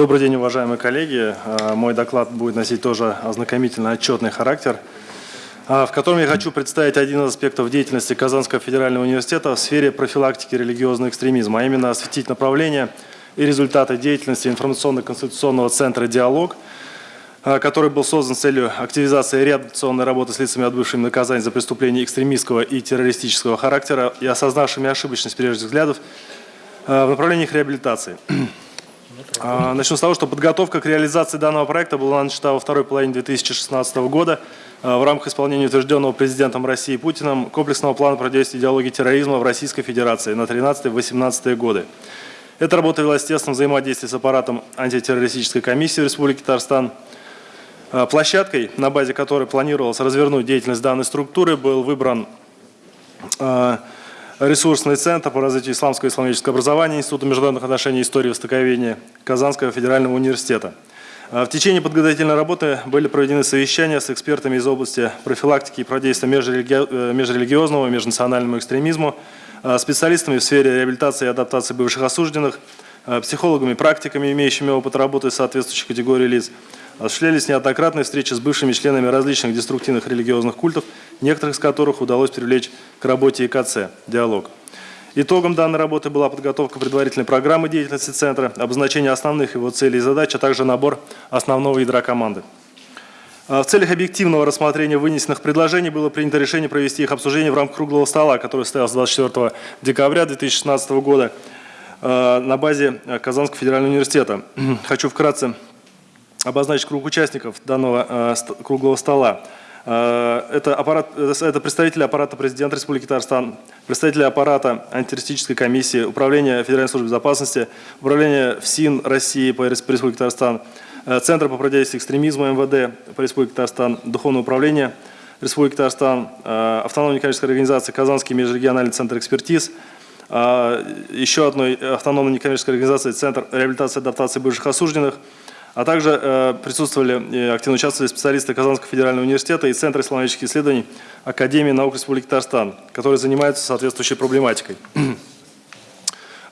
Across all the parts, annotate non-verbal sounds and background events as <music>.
Добрый день, уважаемые коллеги. А, мой доклад будет носить тоже ознакомительно-отчетный характер, а, в котором я хочу представить один из аспектов деятельности Казанского федерального университета в сфере профилактики религиозного экстремизма, а именно осветить направления и результаты деятельности информационно-конституционного центра «Диалог», который был создан с целью активизации реабилитационной работы с лицами, отбывшими наказание за преступления экстремистского и террористического характера и осознавшими ошибочность прежних взглядов в направлении их реабилитации. <clears throat> А, начну с того, что подготовка к реализации данного проекта была начата во второй половине 2016 года а, в рамках исполнения утвержденного президентом России Путиным комплексного плана противодействия идеологии терроризма в Российской Федерации на 13-18 годы. Эта работа велась в тесном взаимодействии с аппаратом антитеррористической комиссии Республики Татарстан. А, площадкой, на базе которой планировалось развернуть деятельность данной структуры, был выбран ресурсный центр по развитию исламского и исламического образования Института международных отношений и истории востоковедения Казанского федерального университета. А, в течение подготовительной работы были проведены совещания с экспертами из области профилактики и противодействия э, межрелигиозному и межнациональному экстремизму, а, специалистами в сфере реабилитации и адаптации бывших осужденных, психологами, практиками, имеющими опыт работы с соответствующей категорией лиц, Осуществлялись неоднократные встречи с бывшими членами различных деструктивных религиозных культов, некоторых из которых удалось привлечь к работе ИКЦ «Диалог». Итогом данной работы была подготовка предварительной программы деятельности Центра, обозначение основных его целей и задач, а также набор основного ядра команды. А в целях объективного рассмотрения вынесенных предложений было принято решение провести их обсуждение в рамках круглого стола, который состоялся 24 декабря 2016 года на базе Казанского федерального университета. <clears throat> Хочу вкратце обозначить круг участников данного э, круглого стола. Э, это, аппарат, это представители аппарата президента Республики Татарстан, представители аппарата антитеррористической комиссии, управления Федеральной службы безопасности, управление ФСИН России по Республике Татарстан, э, Центр по противодействию экстремизму МВД по Республике Татарстан, Духовное управление Республики Татарстан, автономная некоммерческая организация Казанский межрегиональный центр экспертиз, еще одной автономной некоммерческой организации Центр реабилитации и адаптации бывших осужденных – а также э, присутствовали и активно участвовали специалисты Казанского федерального университета и Центра исламических исследований Академии наук Республики Татарстан, которые занимаются соответствующей проблематикой. <clears throat>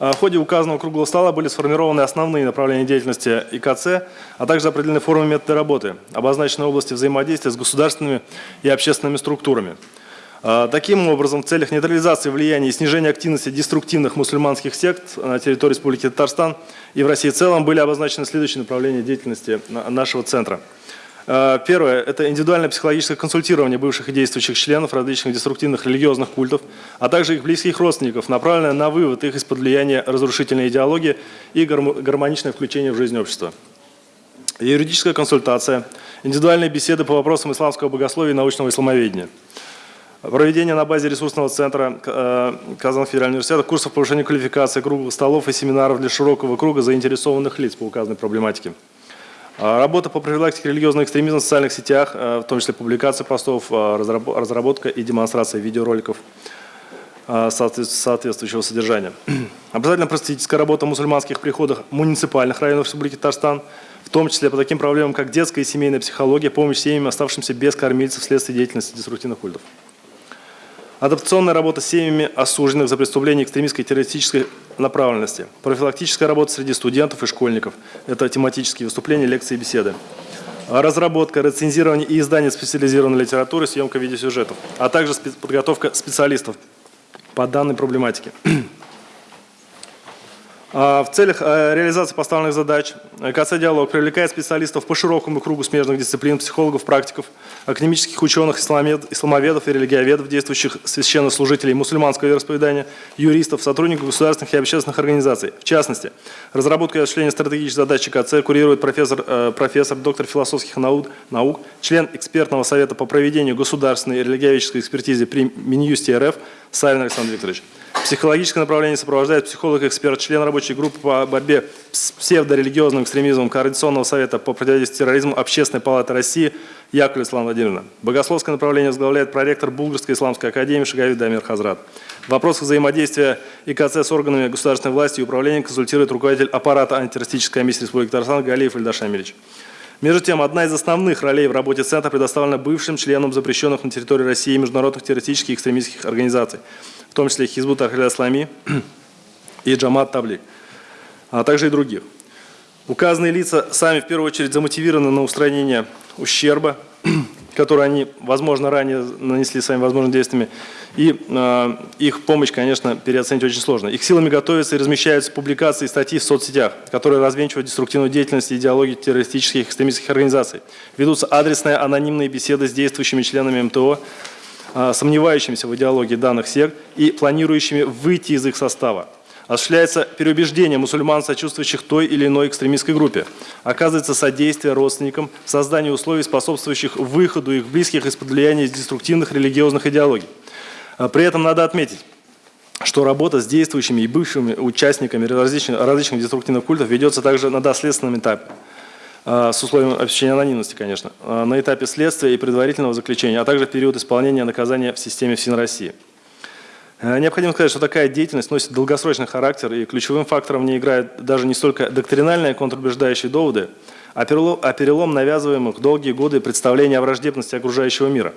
А в ходе указанного круглого стола были сформированы основные направления деятельности ИКЦ, а также определены формы методы работы, обозначены области взаимодействия с государственными и общественными структурами. А, таким образом, в целях нейтрализации влияния и снижения активности деструктивных мусульманских сект на территории Республики Татарстан и в России в целом были обозначены следующие направления деятельности нашего центра. А, первое – это индивидуальное психологическое консультирование бывших и действующих членов различных деструктивных религиозных культов, а также их близких родственников, направленное на вывод их из-под влияния разрушительной идеологии и гармоничное включение в жизнь общества. Юридическая консультация, индивидуальные беседы по вопросам исламского богословия и научного исламоведения – Проведение на базе ресурсного центра э, Казанского федерального университета курсов повышения квалификации, круглых столов и семинаров для широкого круга заинтересованных лиц по указанной проблематике. А, работа по профилактике религиозного экстремизма в социальных сетях, э, в том числе публикация постов, э, разработка и демонстрация видеороликов соответствующего содержания. <clears throat> Обязательно просветительская работа в мусульманских приходах муниципальных районов Республики Татарстан, в том числе по таким проблемам, как детская и семейная психология, помощь семьям, оставшимся без кормильцев вследствие деятельности деструктивных культов. Адаптационная работа с семьями осужденных за преступления экстремистской и террористической направленности. Профилактическая работа среди студентов и школьников. Это тематические выступления, лекции и беседы. Разработка, рецензирование и издание специализированной литературы, съемка видеосюжетов, а также подготовка специалистов по данной проблематике. <clears throat> А, в целях э, реализации поставленных задач КЦ «Диалог» привлекает специалистов по широкому кругу смежных дисциплин, психологов, практиков, академических ученых, исламоведов и религиоведов, действующих священнослужителей мусульманского вероисповедания, юристов, сотрудников государственных и общественных организаций. В частности, разработку и осуществление стратегических задач КЦ курирует профессор, э, профессор, доктор философских наук, наук, член экспертного совета по проведению государственной религиоведческой экспертизы при Минюсте РФ Савин Александр Викторович. Психологическое направление сопровождает психолог-эксперт, член рабочей группы по борьбе с псевдорелигиозным экстремизмом Координационного совета по противодействию терроризму Общественной палаты России Яковлев Ислам Владимировна. Богословское направление возглавляет проректор Булгарской исламской академии Шагавид Дамир Хазрат. В вопросах взаимодействия ИКЦ с органами государственной власти и управления консультирует руководитель аппарата антитеррористической комиссии Республики Татарстан Галиев Ильдаш Амильевич. Между тем, одна из основных ролей в работе Центра предоставлена бывшим членам запрещенных на территории России международных террористических и экстремистских организаций, в том числе Хизбут Ахрида Ислами и Джамат Таблик, а также и других. Указанные лица сами в первую очередь замотивированы на устранение ущерба, который они, возможно, ранее нанесли своими возможными действиями. И э, их помощь, конечно, переоценить очень сложно. Их силами готовятся и размещаются публикации и статьи в соцсетях, которые развенчивают деструктивную деятельность и идеологию террористических и экстремистских организаций. Ведутся адресные анонимные беседы с действующими членами МТО, э, сомневающимися в идеологии данных сект и планирующими выйти из их состава. Осуществляется переубеждение мусульман, сочувствующих той или иной экстремистской группе. Оказывается содействие родственникам в создании условий, способствующих выходу их близких из-под влияния деструктивных религиозных идеологий. А при этом надо отметить, что работа с действующими и бывшими участниками различных, различных деструктивных культов ведется также на доследственном этапе а, с условием обеспечения анонимности, конечно, а, на этапе следствия и предварительного заключения, а также в период исполнения наказания в системе ФСИН России. Э, необходимо сказать, что такая деятельность носит долгосрочный характер, и ключевым фактором не играют даже не столько доктринальные контрубеждающие доводы, а а перелом навязываемых долгие годы представления о враждебности окружающего мира.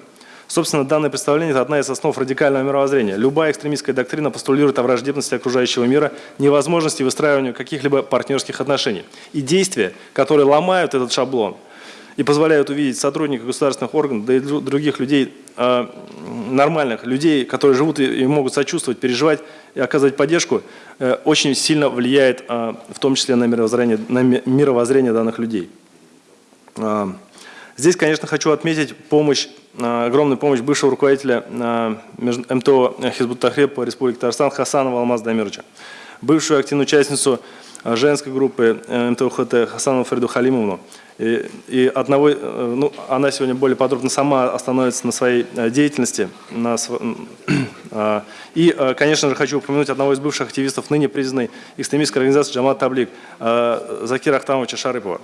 Собственно, данное представление – это одна из основ радикального мировоззрения. Любая экстремистская доктрина постулирует о враждебности окружающего мира, невозможности выстраивания каких-либо партнерских отношений. И действия, которые ломают этот шаблон – и позволяют увидеть сотрудников государственных органов, да и других людей, а, нормальных людей, которые живут и могут сочувствовать, переживать и оказывать поддержку, э, очень сильно влияет а, в том числе на мировоззрение, на мировоззрение данных людей. А, здесь, конечно, хочу отметить помощь, огромную помощь бывшего руководителя МТО Хизбут Тахреб по Республике Татарстан Хасанова Алмаза Дамировича, бывшую активную участницу женской группы э, МТО ХТ Хасанову Фариду Халимовну, и, и одного, э, ну, она сегодня более подробно сама остановится на своей э, деятельности. На, <clears throat> а, и, э, конечно же, хочу упомянуть одного из бывших активистов, ныне признанной экстремистской организации Джамат Таблик, Закира Ахтамовича Шарыпова.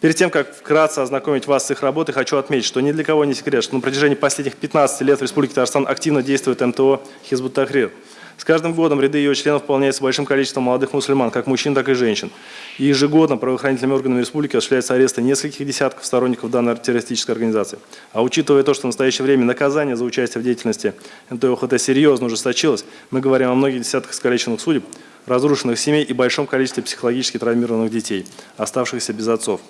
Перед тем, как вкратце ознакомить вас с их работой, хочу отметить, что ни для кого не секрет, что на протяжении последних 15 лет в Республике Татарстан активно действует МТО Хизбут Тахрир – с каждым годом ряды ее членов пополняются большим количеством молодых мусульман, как мужчин, так и женщин. И ежегодно правоохранительными органами республики осуществляются аресты нескольких десятков сторонников данной террористической организации. А учитывая то, что в настоящее время наказание за участие в деятельности МТОХТ серьезно ужесточилось, мы говорим о многих десятках искалеченных судеб, разрушенных семей и большом количестве психологически травмированных детей, оставшихся без отцов.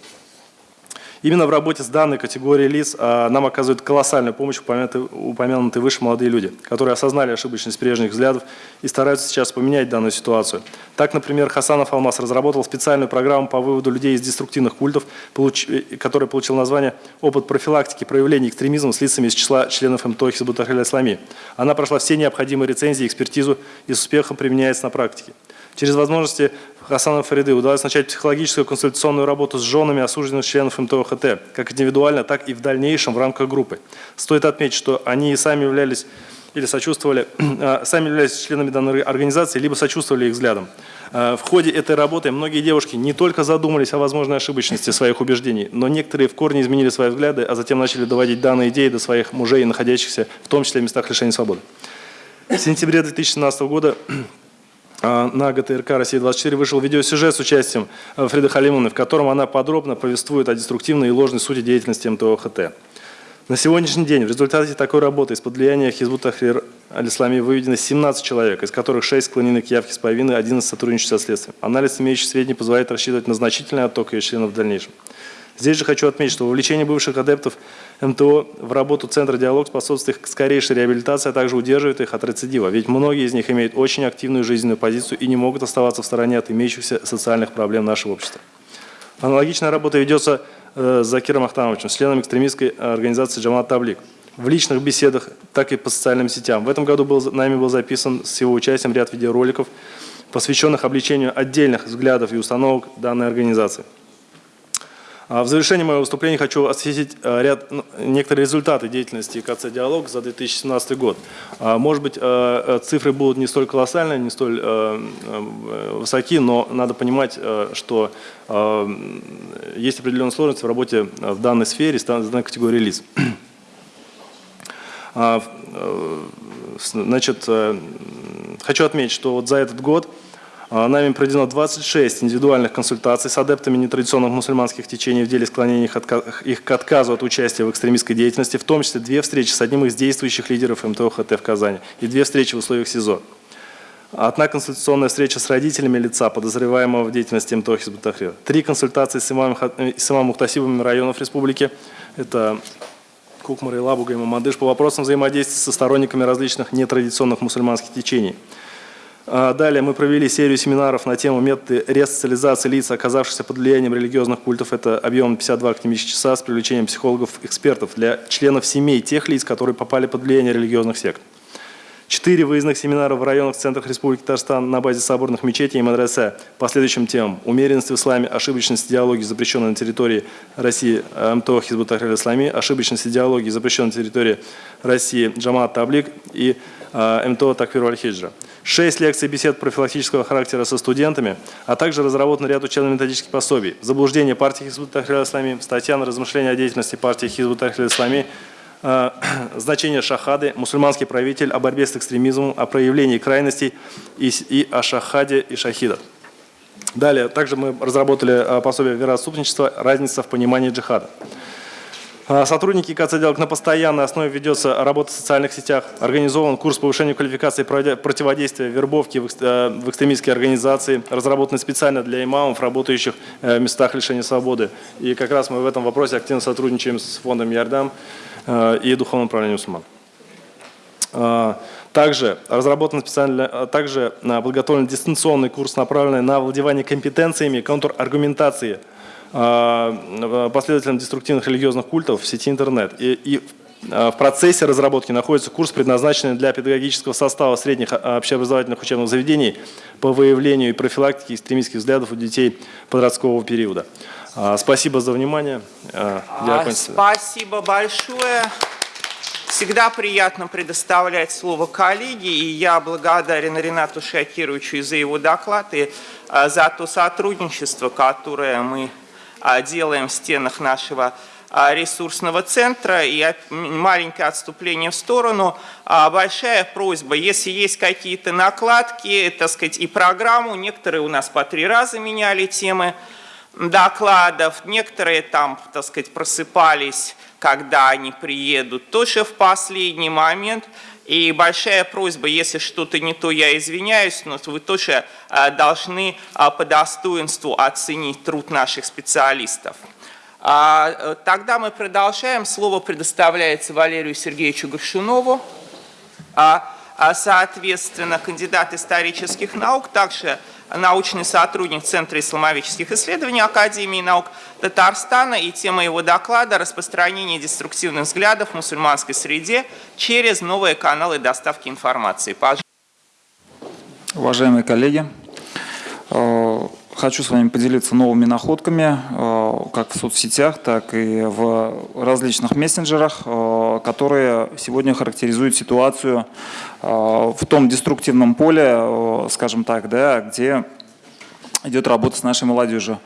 Именно в работе с данной категорией лиц а, нам оказывают колоссальную помощь упомянутые, упомянутые выше молодые люди, которые осознали ошибочность прежних взглядов и стараются сейчас поменять данную ситуацию. Так, например, Хасанов Алмаз разработал специальную программу по выводу людей из деструктивных культов, получ... Э, которая получила название «Опыт профилактики проявления экстремизма с лицами из числа членов МТО Хизбутахаля Ислами». Она прошла все необходимые рецензии, экспертизу и с успехом применяется на практике. Через возможности Хасана Фариды удалось начать психологическую консультационную работу с женами осужденных членов МТОХТ, как индивидуально, так и в дальнейшем в рамках группы. Стоит отметить, что они сами являлись или сочувствовали, <clears throat> а, сами являлись членами данной организации, либо сочувствовали их взглядам. А, в ходе этой работы многие девушки не только задумались о возможной ошибочности своих убеждений, но некоторые в корне изменили свои взгляды, а затем начали доводить данные идеи до своих мужей, находящихся в том числе в местах лишения свободы. В сентябре 2017 года <clears throat> на ГТРК «Россия-24» вышел видеосюжет с участием э, Фриды Халимовны, в котором она подробно повествует о деструктивной и ложной сути деятельности МТО-ХТ. На сегодняшний день в результате такой работы из-под влияния Хизбут Тахрир аль-Ислами выведено 17 человек, из которых 6 склонены к явке с повинной, 11 сотрудничают со следствием. Анализ имеющих сведений позволяет рассчитывать на значительный отток ее членов в дальнейшем. Здесь же хочу отметить, что вовлечение бывших адептов МТО в работу Центра «Диалог» способствует их скорейшей реабилитации, а также удерживает их от рецидива. Ведь многие из них имеют очень активную жизненную позицию и не могут оставаться в стороне от имеющихся социальных проблем нашего общества. Аналогичная работа ведется э, с Закиром Ахтановичем, членом экстремистской организации «Джамат Таблик». В личных беседах, так и по социальным сетям. В этом году был, нами был записан с его участием ряд видеороликов, посвященных обличению отдельных взглядов и установок данной организации. А в завершении моего выступления хочу осветить э, ряд, некоторые результаты деятельности КЦ «Диалог» за 2017 год. А, может быть, э, э, цифры будут не столь колоссальные, не столь высоки, но надо понимать, что есть определенная сложность в работе в данной сфере, в данной категории лиц. <clears throat> А, значит, хочу отметить, что вот за этот год нами проведено 26 индивидуальных консультаций с адептами нетрадиционных мусульманских течений в деле склонения их к отказу от участия в экстремистской деятельности, в том числе две встречи с одним из действующих лидеров МТО ХТ в Казани и две встречи в условиях СИЗО. Одна консультационная встреча с родителями лица, подозреваемого в деятельности МТО Хизбут-Тахрир. Три консультации с имамом, с имамом Мухтасибами районов республики. Это Кукмар, Лабуга и Мамадыш по вопросам взаимодействия со сторонниками различных нетрадиционных мусульманских течений. А, далее мы провели серию семинаров на тему методы ресоциализации лиц, оказавшихся под влиянием религиозных культов. Это объем 52 академических часа с привлечением психологов-экспертов для членов семей тех лиц, которые попали под влияние религиозных сект. Четыре выездных семинара в районах центрах Республики Татарстан на базе соборных мечетей и мадресе по следующим темам. Умеренность в исламе, ошибочность идеологии, запрещенной на территории России МТО Хизбут Тахрир Ислами, ошибочность идеологии, запрещенной на территории России Джамат Таблик и МТО Такфир Аль-Хиджра. Шесть лекций бесед профилактического характера со студентами, а также разработан ряд учебно-методических пособий. Заблуждение партии Хизбут Тахрир Ислами, статья на размышления о деятельности партии Хизбут Тахрир Ислами, Э, <clears throat> значение шахады, мусульманский правитель, о борьбе с экстремизмом, о проявлении крайностей и, и о шахаде и шахидах. Далее, также мы разработали э, пособие вероотступничества «Разница в понимании джихада». Э, сотрудники КЦ на постоянной основе ведется работа в социальных сетях. Организован курс повышения квалификации противодействия вербовки в экстремистские организации, разработанный специально для имамов, работающих в местах лишения свободы. И как раз мы в этом вопросе активно сотрудничаем с фондом «Ярдам». Э, и духовном управлении мусульман. Э, также разработан специально, э, также подготовлен дистанционный курс, направленный на овладевание компетенциями контраргументации последователям деструктивных религиозных культов в сети интернет. И, и в процессе разработки находится курс, предназначенный для педагогического состава средних общеобразовательных учебных заведений по выявлению и профилактике экстремистских взглядов у детей подросткового периода. Спасибо за внимание. А, спасибо большое. Всегда приятно предоставлять слово коллеге, и я благодарен Ренату Шакировичу за его доклад и за то сотрудничество, которое мы делаем в стенах нашего ресурсного центра. И маленькое отступление в сторону. Большая просьба, если есть какие-то накладки, так сказать, и программу, некоторые у нас по три раза меняли темы, докладов. Некоторые там, так сказать, просыпались, когда они приедут, тоже в последний момент. И большая просьба, если что-то не то, я извиняюсь, но вы тоже а, должны а, по достоинству оценить труд наших специалистов. А, э, тогда мы продолжаем. Слово предоставляется Валерию Сергеевичу Горшунову. Соответственно, кандидат исторических наук, также научный сотрудник Центра исламовических исследований Академии наук Татарстана. И тема его доклада – распространение деструктивных взглядов в мусульманской среде через новые каналы доставки информации. Пожалуйста. Уважаемые коллеги, э, Хочу с вами поделиться новыми находками, э, как в соцсетях, так и в различных мессенджерах, э, которые сегодня характеризуют ситуацию э, в том деструктивном поле, скажем так, да, где идет работа с нашей молодежью.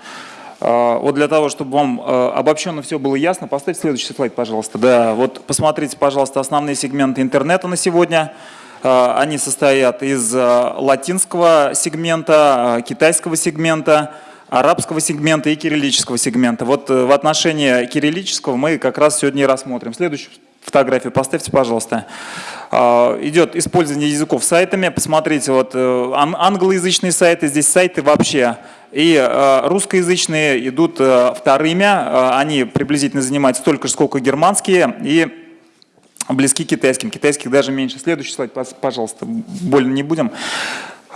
Вот для того, чтобы вам обобщенно все было ясно, поставьте следующий слайд, пожалуйста. Да, вот посмотрите, пожалуйста, основные сегменты интернета на сегодня – они состоят из а, латинского сегмента, а, китайского сегмента, арабского сегмента и кириллического сегмента. Вот э, в отношении кириллического мы как раз сегодня и рассмотрим. Следующую фотографию поставьте, пожалуйста. Идет использование языков сайтами. Посмотрите, вот э, англоязычные сайты, здесь сайты вообще. И русскоязычные идут э, вторыми. Они приблизительно занимают столько же, сколько германские. И близки к китайским. Китайских даже меньше. Следующий слайд, пожалуйста, больно не будем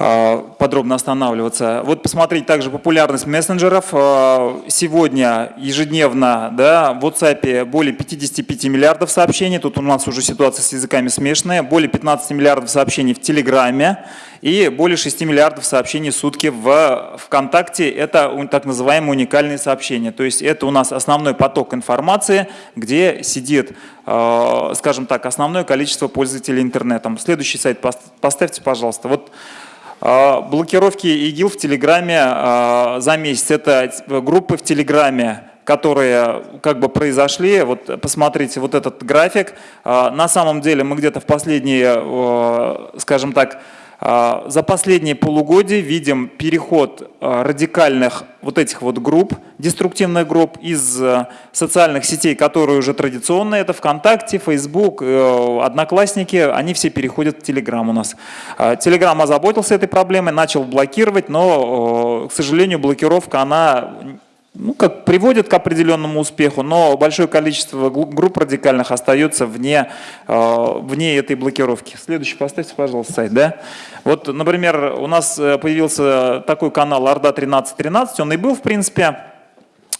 подробно останавливаться. Вот посмотреть также популярность мессенджеров. А, сегодня ежедневно да, в WhatsApp более 55 миллиардов сообщений. Тут у нас уже ситуация с языками смешанная. Более 15 миллиардов сообщений в Телеграме и более 6 миллиардов сообщений в сутки в ВКонтакте. Это так называемые уникальные сообщения. То есть это у нас основной поток информации, где сидит, э, скажем так, основное количество пользователей интернетом. Следующий сайт поставьте, пожалуйста. Вот Блокировки ИГИЛ в Телеграме э, за месяц. Это группы в Телеграме, которые как бы произошли. Вот посмотрите вот этот график. На самом деле мы где-то в последние, скажем так, А, За последние полугодие видим переход а, радикальных вот этих вот групп, деструктивных групп из а, социальных сетей, которые уже традиционные, это ВКонтакте, Facebook, э, Одноклассники, они все переходят в Телеграм у нас. А, Телеграм озаботился этой проблемой, начал блокировать, но, э, к сожалению, блокировка, она ну, как приводит к определенному успеху, но большое количество групп радикальных остается вне, э, вне этой блокировки. Следующий поставьте, пожалуйста, сайт. Да? Вот, например, у нас э, появился такой канал Орда 1313, он и был, в принципе,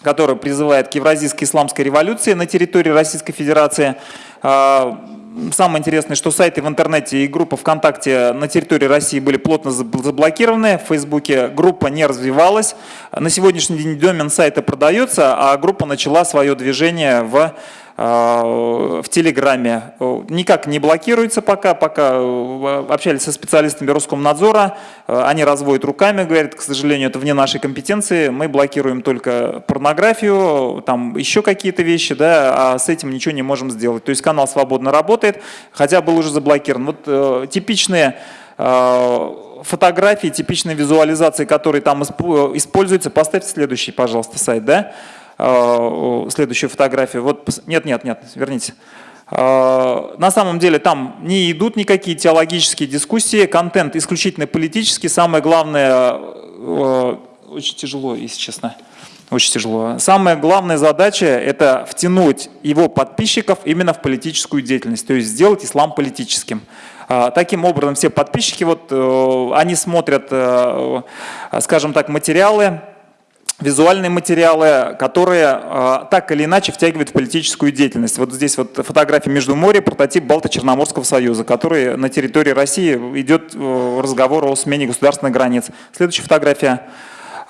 который призывает к евразийской исламской революции на территории Российской Федерации. А, Самое интересное, что сайты в интернете и группа ВКонтакте на территории России были плотно заб- заблокированы, в Фейсбуке группа не развивалась. На сегодняшний день домен сайта продается, а группа начала свое движение в в Телеграме. Э, Никак не блокируется пока, пока э, общались со специалистами Роскомнадзора, э, они разводят руками, говорят, к сожалению, это вне нашей компетенции, мы блокируем только порнографию, там еще какие-то вещи, да, а с этим ничего не можем сделать. То есть канал свободно работает, хотя был уже заблокирован. Вот типичные фотографии, типичные визуализации, которые там испо- используются, поставьте следующий, пожалуйста, сайт, да? Э, следующую фотографию. Вот, нет, нет, нет, верните. Э, На самом деле там не идут никакие теологические дискуссии, контент исключительно политический. Самое главное, э, очень тяжело, если честно, очень тяжело. Самая главная задача – это втянуть его подписчиков именно в политическую деятельность, то есть сделать ислам политическим. А, Таким образом, все подписчики, вот, э, они смотрят, э, скажем так, материалы, визуальные материалы, которые э, так или иначе втягивают в политическую деятельность. Вот здесь вот фотография Междуморья, прототип Балто-Черноморского союза, который на территории России идет э, разговор о смене государственных границ. Следующая фотография.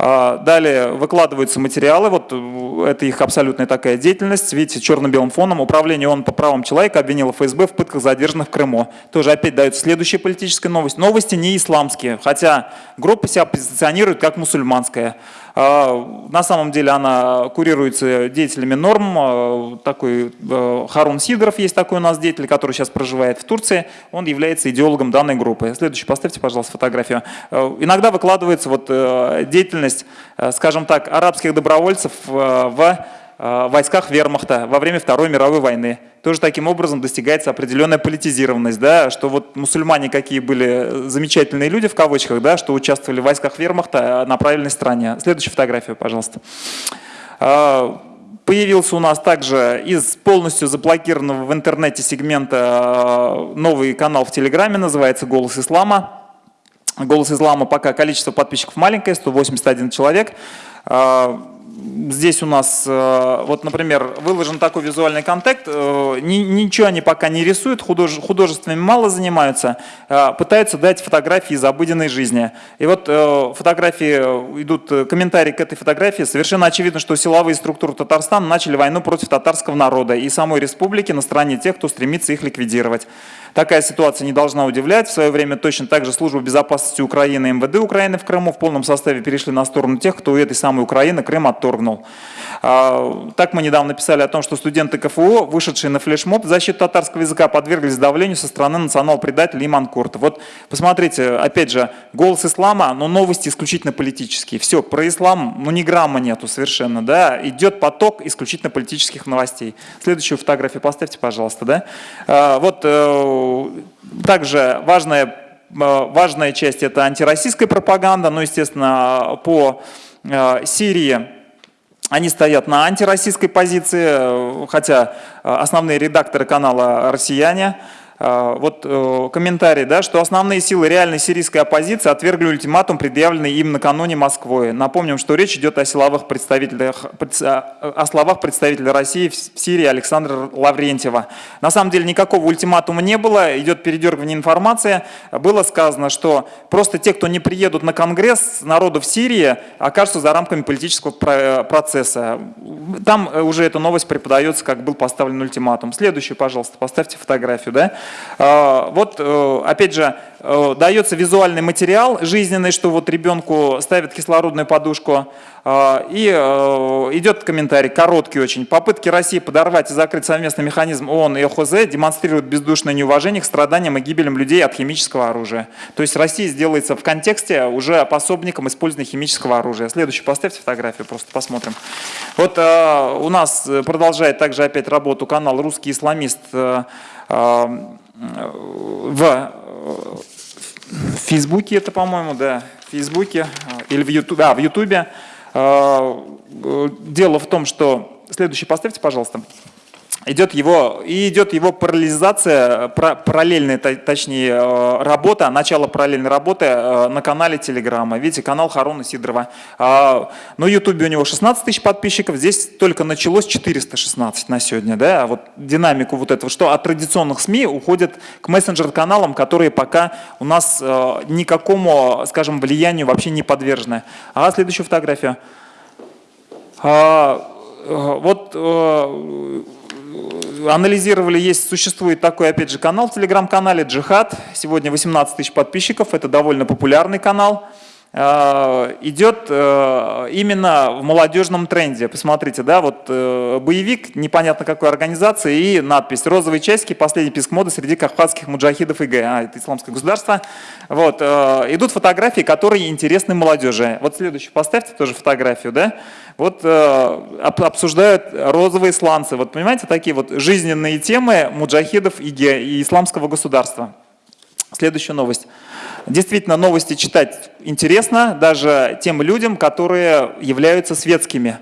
А, Далее выкладываются материалы, вот э, это их абсолютная такая деятельность, видите, черно-белым фоном. Управление ООН по правам человека обвинило ФСБ в пытках задержанных в Крыму. Тоже опять дается следующая политическая новость. Новости не исламские, хотя группа себя позиционирует как мусульманская. А, На самом деле она курируется деятелями норм. А, Такой э, Харун Сидоров есть такой у нас деятель, который сейчас проживает в Турции. Он является идеологом данной группы. Следующий, поставьте, пожалуйста, фотографию. Э, Иногда выкладывается вот э, деятельность, скажем так, арабских добровольцев в войсках вермахта во время Второй мировой войны. Тоже таким образом достигается определенная политизированность, да, что вот мусульмане какие были замечательные люди в кавычках, да, что участвовали в войсках вермахта на правильной стороне. Следующую фотографию, пожалуйста. А, Появился у нас также из полностью заблокированного в интернете сегмента новый канал в Телеграме, называется «Голос Ислама». Голос Ислама пока количество подписчиков маленькое, 181 человек. Здесь у нас, э, вот, например, выложен такой визуальный контент, э, ни- ничего они пока не рисуют, художе- художественными мало занимаются, а пытаются дать фотографии из обыденной жизни. И вот э, фотографии, э, идут э, комментарии к этой фотографии, совершенно очевидно, что силовые структуры Татарстана начали войну против татарского народа и самой республики на стороне тех, кто стремится их ликвидировать. Такая ситуация не должна удивлять. В свое время точно так же Служба безопасности Украины и МВД Украины в Крыму в полном составе перешли на сторону тех, кто у этой самой Украины Крым отторгнул. А, Так мы недавно писали о том, что студенты КФУ, вышедшие на флешмоб в защиту татарского языка, подверглись давлению со стороны национал-предателя Иман Курта. Вот посмотрите, опять же, голос ислама, но новости исключительно политические. Все, про ислам, ну ни грамма нету совершенно, да, идет поток исключительно политических новостей. Следующую фотографию поставьте, пожалуйста, да. А, Вот э, также важная, э, важная часть это антироссийская пропаганда, ну, естественно, по э, Сирии они стоят на антироссийской позиции, э, хотя основные редакторы канала россияне. Э, Вот э, комментарий, да, что основные силы реальной сирийской оппозиции отвергли ультиматум, предъявленный им накануне Москвой. Напомним, что речь идет о, силовых представителях, предс- о словах представителя России в Сирии Александра Лаврентьева. На самом деле никакого ультиматума не было, идет передергивание информации. Было сказано, что просто те, кто не приедут на Конгресс народу в Сирии, окажутся за рамками политического про- процесса. Там э, уже эта новость преподается, как был поставлен ультиматум. Следующую, пожалуйста, поставьте фотографию. Да? А, Вот, э, опять же, дается визуальный материал жизненный, что вот ребенку ставят кислородную подушку, э, и э, идет комментарий, короткий очень. Попытки России подорвать и закрыть совместный механизм ООН и ОХЗ демонстрируют бездушное неуважение к страданиям и гибелям людей от химического оружия. То есть Россия сделается в контексте уже пособником использования химического оружия. Следующий поставьте фотографию, просто посмотрим. Вот э, у нас продолжает также опять работу канал «Русский исламист» э, э, в в Фейсбуке это, по-моему, да, в Фейсбуке или в Ютубе, а, в Ютубе. Дело в том, что... Следующий поставьте, пожалуйста идет его, и идет его параллелизация, параллельная, точнее, э, работа, начало параллельной работы э, на канале Телеграма. Видите, канал Харуна Сидорова. А, на Ютубе у него 16 тысяч подписчиков, здесь только началось 416 на сегодня. Да? А вот динамику вот этого, что от традиционных СМИ уходят к мессенджер-каналам, которые пока у нас э, никакому, скажем, влиянию вообще не подвержены. А следующую фотографию. А, вот анализировали, есть, существует такой, опять же, канал в телеграм-канале «Джихад». Сегодня 18 тысяч подписчиков, это довольно популярный канал. Э, идет э, именно в молодежном тренде. Посмотрите, да, вот э, боевик непонятно какой организации и надпись «Розовые часики. Последний писк моды среди кавказских муджахидов ИГ». А, это исламское государство. Вот, идут фотографии, которые интересны молодежи. Вот следующую поставьте тоже фотографию, да. Вот обсуждают розовые сланцы. Вот понимаете, такие вот жизненные темы муджахидов ИГ и исламского государства. Следующая новость. Действительно, новости читать интересно даже тем людям, которые являются светскими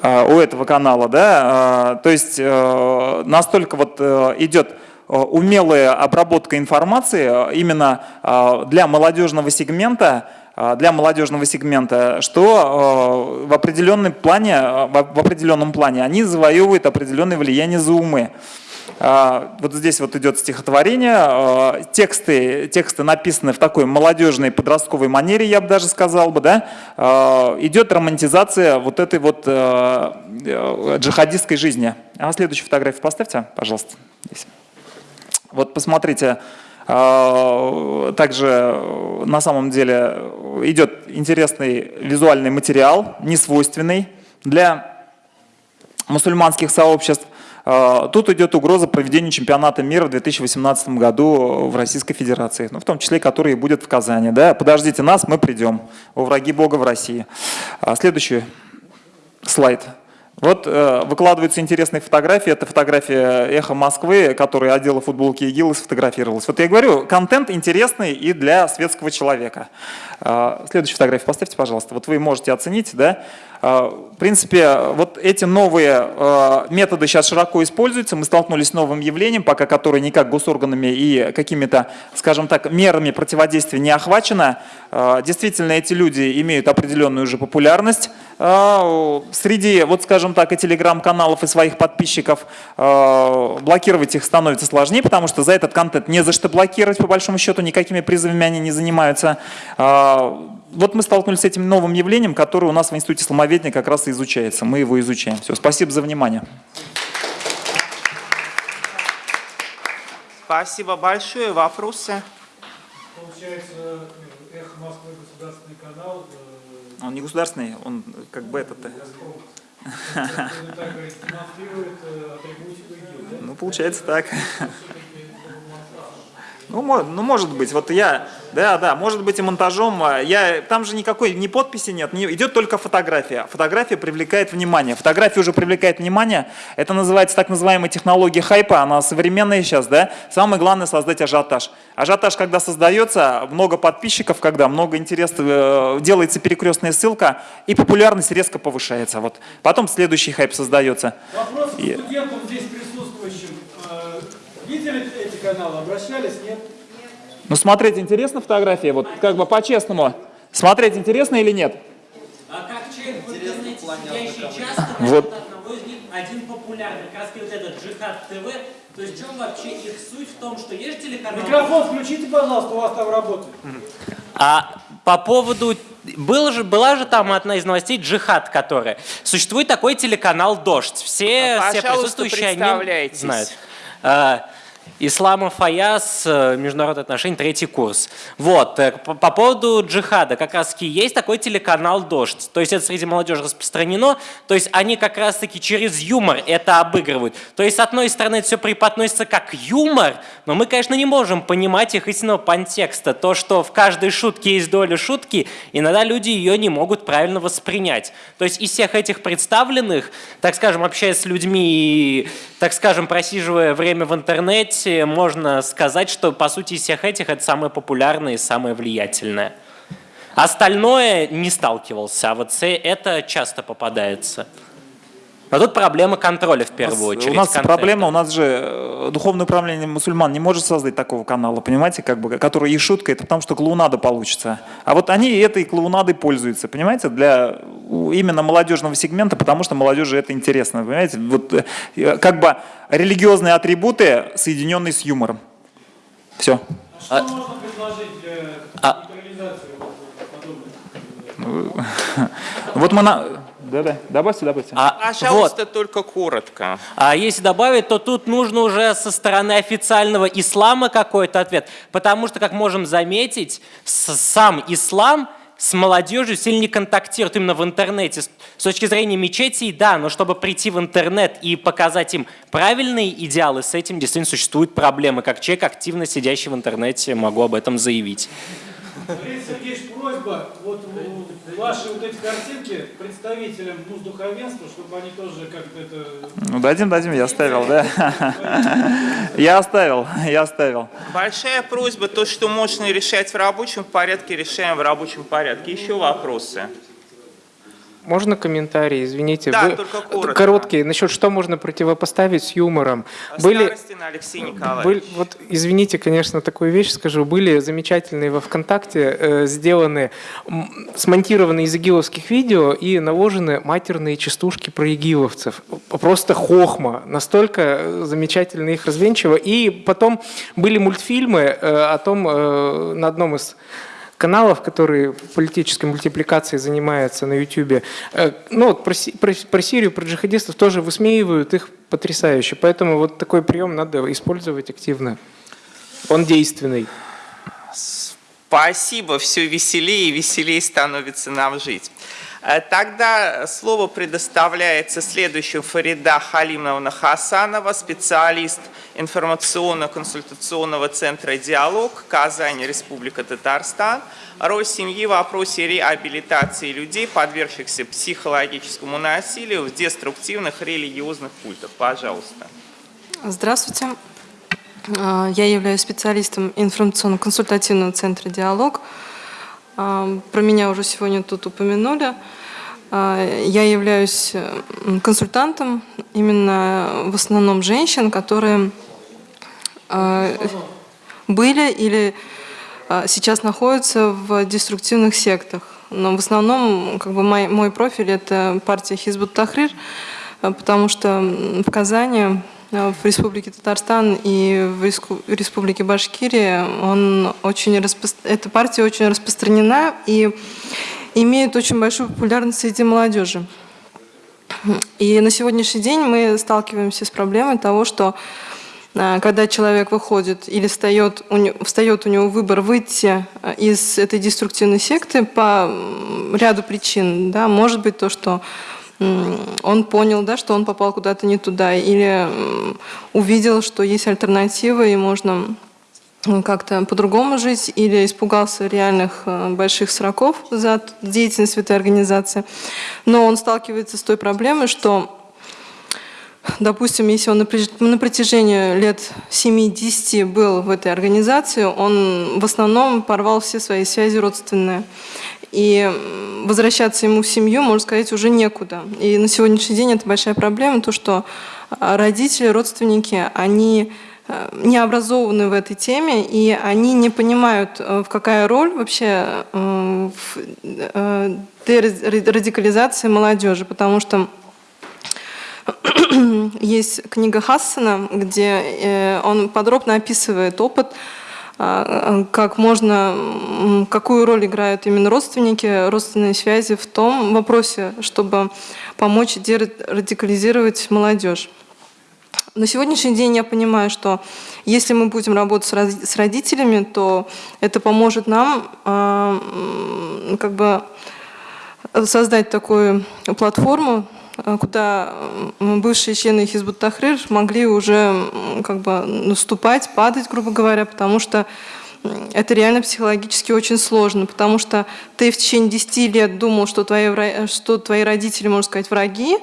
а, у этого канала. Да? А, то есть э, настолько вот э, идет э, умелая обработка информации именно для молодежного сегмента, для молодежного сегмента, что в определенном плане, в определенном плане они завоевывают определенное влияние за умы. А, вот здесь вот идет стихотворение, а, тексты, тексты написаны в такой молодежной подростковой манере, я бы даже сказал бы, да, а, идет романтизация вот этой вот э, джихадистской жизни. А следующую фотографию поставьте, пожалуйста. Здесь. Вот посмотрите, также на самом деле идет интересный визуальный материал, несвойственный для мусульманских сообществ. А, тут идет угроза проведения чемпионата мира в 2018 году в Российской Федерации, ну, в том числе, который будет в Казани. Да? Подождите нас, мы придем. О враги Бога в России. А, следующий слайд. Вот э, выкладываются интересные фотографии. Это фотография «Эхо Москвы», которая одела футболки ИГИЛ и сфотографировалась. Вот я говорю, контент интересный и для светского человека. Э, следующую фотографию поставьте, пожалуйста. Вот вы можете оценить, да? Э, в принципе, вот эти новые э, методы сейчас широко используются. Мы столкнулись с новым явлением, пока которое никак госорганами и какими-то, скажем так, мерами противодействия не охвачено. Э, действительно, эти люди имеют определенную уже популярность среди, вот скажем так, и телеграм-каналов, и своих подписчиков. Блокировать их становится сложнее, потому что за этот контент не за что блокировать, по большому счету, никакими призывами они не занимаются вот мы столкнулись с этим новым явлением, которое у нас в Институте сломоведения как раз и изучается. Мы его изучаем. Все, спасибо за внимание. Спасибо большое. Вопросы? Получается, Эхо Москвы государственный канал. Э, он не государственный, он как бы этот. Э, ну, получается так. Ну, ну, может быть. Вот я, да, да, может быть и монтажом. А, я, там же никакой ни подписи нет, не, идет только фотография. Фотография привлекает внимание. Фотография уже привлекает внимание. Это называется так называемая технология хайпа. Она современная сейчас, да. Самое главное создать ажиотаж. Ажиотаж, когда создается, много подписчиков, когда много интереса, э, делается перекрестная ссылка, и популярность резко повышается. Вот. Потом следующий хайп создается. Вопрос и... студентам здесь присутствующим. Э, видели каналы, обращались, нет? Ну, смотреть интересно фотографии? Вот как бы по-честному. Смотреть интересно или нет? А как человек в интернете сидящий часто, вот. одного из них один популярный, как раз вот этот Джихад ТВ. То есть в чем вообще их суть в том, что есть телеканал... Микрофон включите, пожалуйста, у вас там работает. А по поводу... Был же, была же там одна из новостей «Джихад», которая... Существует такой телеканал «Дождь». Все, а, все присутствующие они знают. Исламов Фаяс, э, международные отношения, третий курс. Вот, э, по поводу джихада, как раз таки есть такой телеканал «Дождь». То есть это среди молодежи распространено, то есть они как раз таки через юмор это обыгрывают. То есть с одной стороны это все преподносится как юмор, но мы, конечно, не можем понимать их истинного контекста. То, что в каждой шутке есть доля шутки, иногда люди ее не могут правильно воспринять. То есть из всех этих представленных, так скажем, общаясь с людьми и, так скажем, просиживая время в интернете, можно сказать, что по сути из всех этих это самое популярное и самое влиятельное. Остальное не сталкивался, а вот це- это часто попадается. Но тут проблема контроля в первую очередь. У нас контента. проблема, у нас же э, духовное управление мусульман не может создать такого канала, понимаете, как бы, который и шутка, это потому что клоунада получится. А вот они этой клоунадой пользуются, понимаете, для у- именно молодежного сегмента, потому что молодежи это интересно, понимаете. Вот э, как бы религиозные атрибуты, соединенные с юмором. Все. Что можно предложить для А- нейтрализации подобных? <laughs> Вот мы на... Да-да, добавьте, добавьте. А, вот. Пожалуйста, только коротко. А если добавить, то тут нужно уже со стороны официального ислама какой-то ответ. Потому что, как можем заметить, сам ислам с молодежью сильно не контактирует именно в интернете. С точки зрения мечетей, да, но чтобы прийти в интернет и показать им правильные идеалы, с этим действительно существуют проблемы. Как человек, активно сидящий в интернете, могу об этом заявить. Сергеевич, просьба, вот ваши вот эти картинки представителям ну, духовенства, чтобы они тоже как-то это... Ну, дадим, дадим, я оставил, да. Я оставил, я оставил. Большая просьба, то, что можно решать в рабочем порядке, решаем в рабочем порядке. Еще вопросы? Можно комментарий, извините? Да, Вы- только коротко. Короткий. Насчет что можно противопоставить с юмором? Были, Алексей Николаевич. были, вот извините, конечно, такую вещь скажу. Были замечательные во ВКонтакте э, сделаны, смонтированы из игиловских видео и наложены матерные частушки про игиловцев. Просто хохма. Настолько э, замечательно их развенчиво. И потом были мультфильмы э, о том, э, на одном из каналов, которые политической мультипликацией занимаются на YouTube, ну, вот про, про- про Сирию, про джихадистов тоже высмеивают их потрясающе. Поэтому вот такой прием надо использовать активно. Он действенный. Спасибо, все веселее и веселее становится нам жить. Э, Тогда слово предоставляется следующему Фарида Халимовна Хасанова, специалист информационно-консультационного центра «Диалог», Казань, Республика Татарстан, роль семьи в вопросе реабилитации людей, подвергшихся психологическому насилию в деструктивных религиозных культах. Пожалуйста. Здравствуйте. А, Я являюсь специалистом информационно-консультативного центра «Диалог». А, Про меня уже сегодня тут упомянули. А, Я являюсь консультантом именно в основном женщин, которые а, были или сейчас находятся в деструктивных сектах. Но в основном как бы мой, мой профиль – это партия Хизбут Тахрир, потому что в Казани, в Республике Татарстан и в Республике Башкирия он очень распро- эта партия очень распространена и имеет очень большую популярность среди молодежи. И на сегодняшний день мы сталкиваемся с проблемой того, что а, когда человек выходит или встает у, него, встает у него выбор выйти а, из этой деструктивной секты по ряду причин, да, может быть то, что он понял, да, что он попал куда-то не туда, или увидел, что есть альтернатива и можно как-то по-другому жить, или испугался реальных э, больших сроков за деятельность в этой организации. Но он сталкивается с той проблемой, что Допустим, если он на протяжении лет 7-10 был в этой организации, он в основном порвал все свои связи родственные. И возвращаться ему в семью, можно сказать, уже некуда. И на сегодняшний день это большая проблема, то, что а, родители, родственники, они э, не образованы в этой теме, и они не понимают, э, в какая роль вообще э, в дерадикализации молодежи, потому что <clears throat> есть книга Хассана, где э, он подробно описывает опыт, а, как можно, какую роль играют именно родственники, родственные связи в том вопросе, чтобы помочь дерадикализировать молодежь. На сегодняшний день я понимаю, что если мы будем работать с родителями, то это поможет нам э, как бы создать такую платформу, куда бывшие члены Хизбут Тахрир могли уже как бы наступать, падать, грубо говоря, потому что это реально психологически очень сложно, потому что ты в течение 10 лет думал, что твои, что твои родители, можно сказать, враги,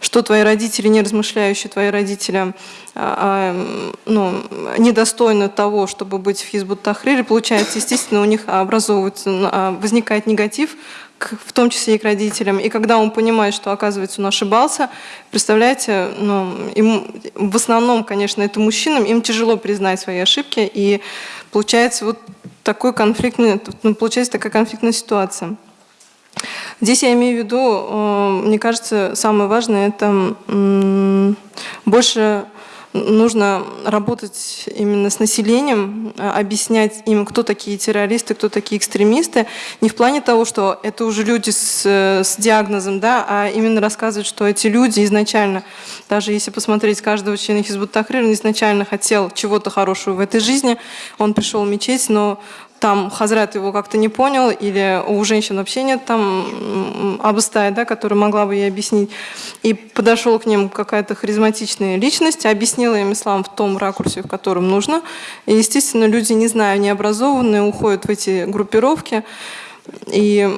что твои родители, не размышляющие твои родители, а, а, ну, недостойны того, чтобы быть в Хизбут Тахрире, получается, естественно, у них образовывается, а, возникает негатив, в том числе и к родителям. И когда он понимает, что, оказывается, он ошибался, представляете, ну, им, в основном, конечно, это мужчинам, им тяжело признать свои ошибки, и получается вот такой конфликтный, ну, получается такая конфликтная ситуация. Здесь я имею в виду, э, мне кажется, самое важное – это больше нужно работать именно с населением, э, объяснять им, кто такие террористы, кто такие экстремисты. Не в плане того, что это уже люди с, э, с диагнозом, да, а именно рассказывать, что эти люди изначально, даже если посмотреть каждого члена Хизбут Тахрир, изначально хотел чего-то хорошего в этой жизни. Он пришел в мечеть, но там Хазрат его как-то не понял, или у женщин вообще нет там обустая, да, которая могла бы ей объяснить. И подошел к ним какая-то харизматичная личность, объяснила им ислам в том ракурсе, в котором нужно. И, естественно, люди, не знаю, необразованные, уходят в эти группировки. И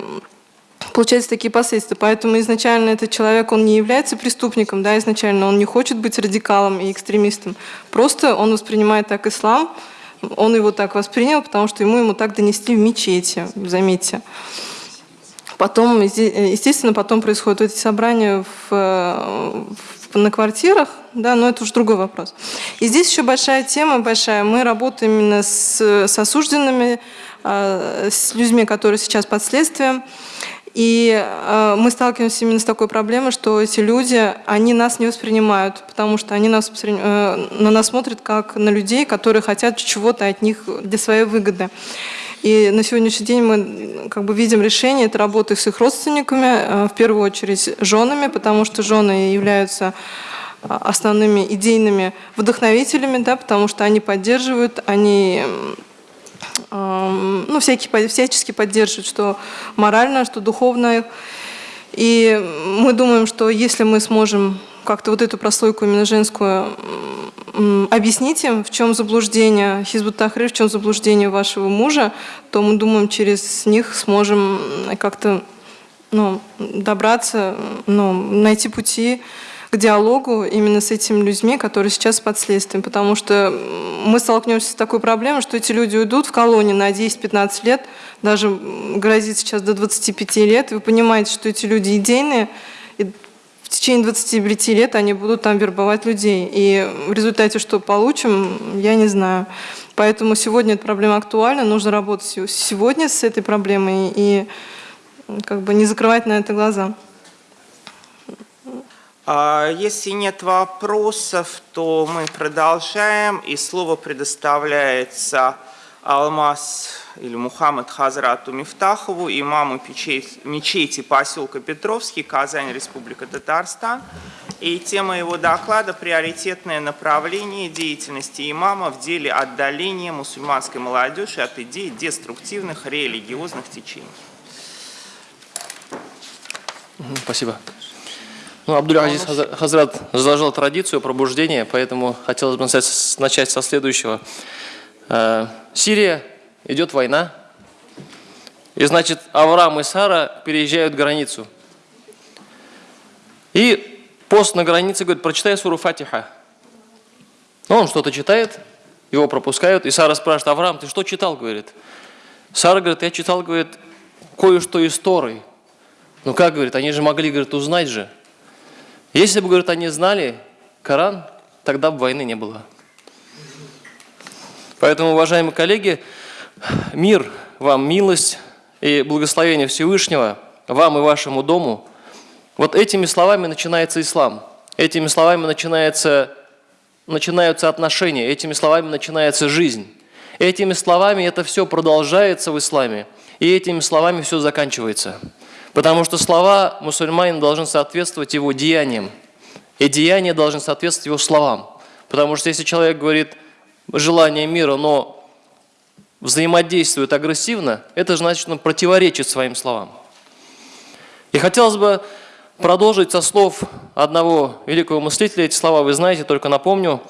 получаются такие последствия. Поэтому изначально этот человек, он не является преступником, да, изначально он не хочет быть радикалом и экстремистом. Просто он воспринимает так ислам, он его так воспринял, потому что ему ему так донесли в мечети, заметьте. Потом, естественно, потом происходят эти собрания в, в, на квартирах, да, но это уже другой вопрос. И здесь еще большая тема, большая. Мы работаем именно с, с осужденными, а, с людьми, которые сейчас под следствием. И э, мы сталкиваемся именно с такой проблемой, что эти люди, они нас не воспринимают, потому что они нас, э, на нас смотрят как на людей, которые хотят чего-то от них для своей выгоды. И на сегодняшний день мы как бы видим решение, это работы с их родственниками, э, в первую очередь женами, потому что жены являются основными идейными вдохновителями, да, потому что они поддерживают, они ну, всякие, всячески поддерживают, что морально, что духовно. И мы думаем, что если мы сможем как-то вот эту прослойку именно женскую объяснить им, в чем заблуждение Хизбут Тахрир, в чем заблуждение вашего мужа, то мы думаем, через них сможем как-то ну, добраться, ну, найти пути к диалогу именно с этими людьми, которые сейчас под следствием. Потому что мы столкнемся с такой проблемой, что эти люди уйдут в колонии на 10-15 лет, даже грозит сейчас до 25 лет. Вы понимаете, что эти люди идейные, и в течение 25 лет они будут там вербовать людей. И в результате что получим, я не знаю. Поэтому сегодня эта проблема актуальна, нужно работать сегодня с этой проблемой и как бы не закрывать на это глаза. А, если нет вопросов, то мы продолжаем. И слово предоставляется Алмаз или Мухаммад Хазрату Мифтахову, имаму мечети поселка Петровский, Казань, Республика Татарстан. И тема его доклада – приоритетное направление деятельности имама в деле отдаления мусульманской молодежи от идей деструктивных религиозных течений. Спасибо. Ну, Абдуль-Азиз Хазрат заложил традицию пробуждения, поэтому хотелось бы начать со следующего. Э, Сирия, идет война, и значит Авраам и Сара переезжают границу. И пост на границе говорит, прочитай суру Фатиха. Ну, он что-то читает, его пропускают, и Сара спрашивает, Авраам, ты что читал, говорит. Сара говорит, я читал, говорит, кое-что из Торы. Ну как, говорит, они же могли, говорит, узнать же. Если бы, говорит, они знали Коран, тогда бы войны не было. Поэтому, уважаемые коллеги, мир вам, милость и благословение Всевышнего, вам и вашему дому. Вот этими словами начинается ислам. Этими словами начинается, начинаются отношения, этими словами начинается жизнь. Этими словами это все продолжается в исламе, и этими словами все заканчивается. Потому что слова мусульманина должны соответствовать его деяниям, и деяния должны соответствовать его словам. Потому что если человек говорит желание мира, но взаимодействует агрессивно, это значит, он противоречит своим словам. И хотелось бы продолжить со слов одного великого мыслителя, эти слова вы знаете, только напомню.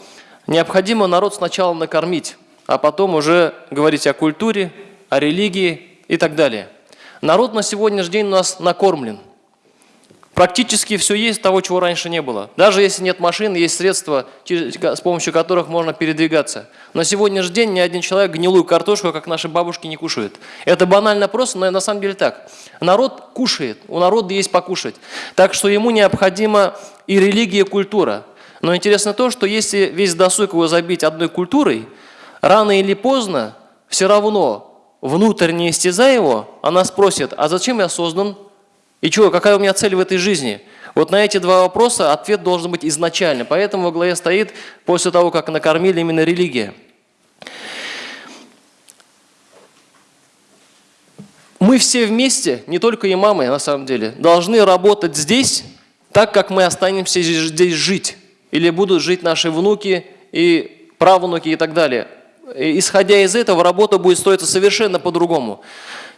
Необходимо народ сначала накормить, а потом уже говорить о культуре, о религии и так далее. Народ на сегодняшний день у нас накормлен. Практически все есть того, чего раньше не было. Даже если нет машин, есть средства, с помощью которых можно передвигаться. На сегодняшний день ни один человек гнилую картошку, как наши бабушки, не кушает. Это банально просто, но на самом деле так. Народ кушает, у народа есть покушать. Так что ему необходима и религия, и культура. Но интересно то, что если весь досуг его забить одной культурой, рано или поздно все равно внутренне истязая его, она спросит, а зачем я создан? И что, какая у меня цель в этой жизни? Вот на эти два вопроса ответ должен быть изначально. Поэтому во главе стоит, после того, как накормили именно религия. Мы все вместе, не только имамы на самом деле, должны работать здесь, так как мы останемся здесь жить. Или будут жить наши внуки и правнуки и так далее. Исходя из этого, работа будет строиться совершенно по-другому.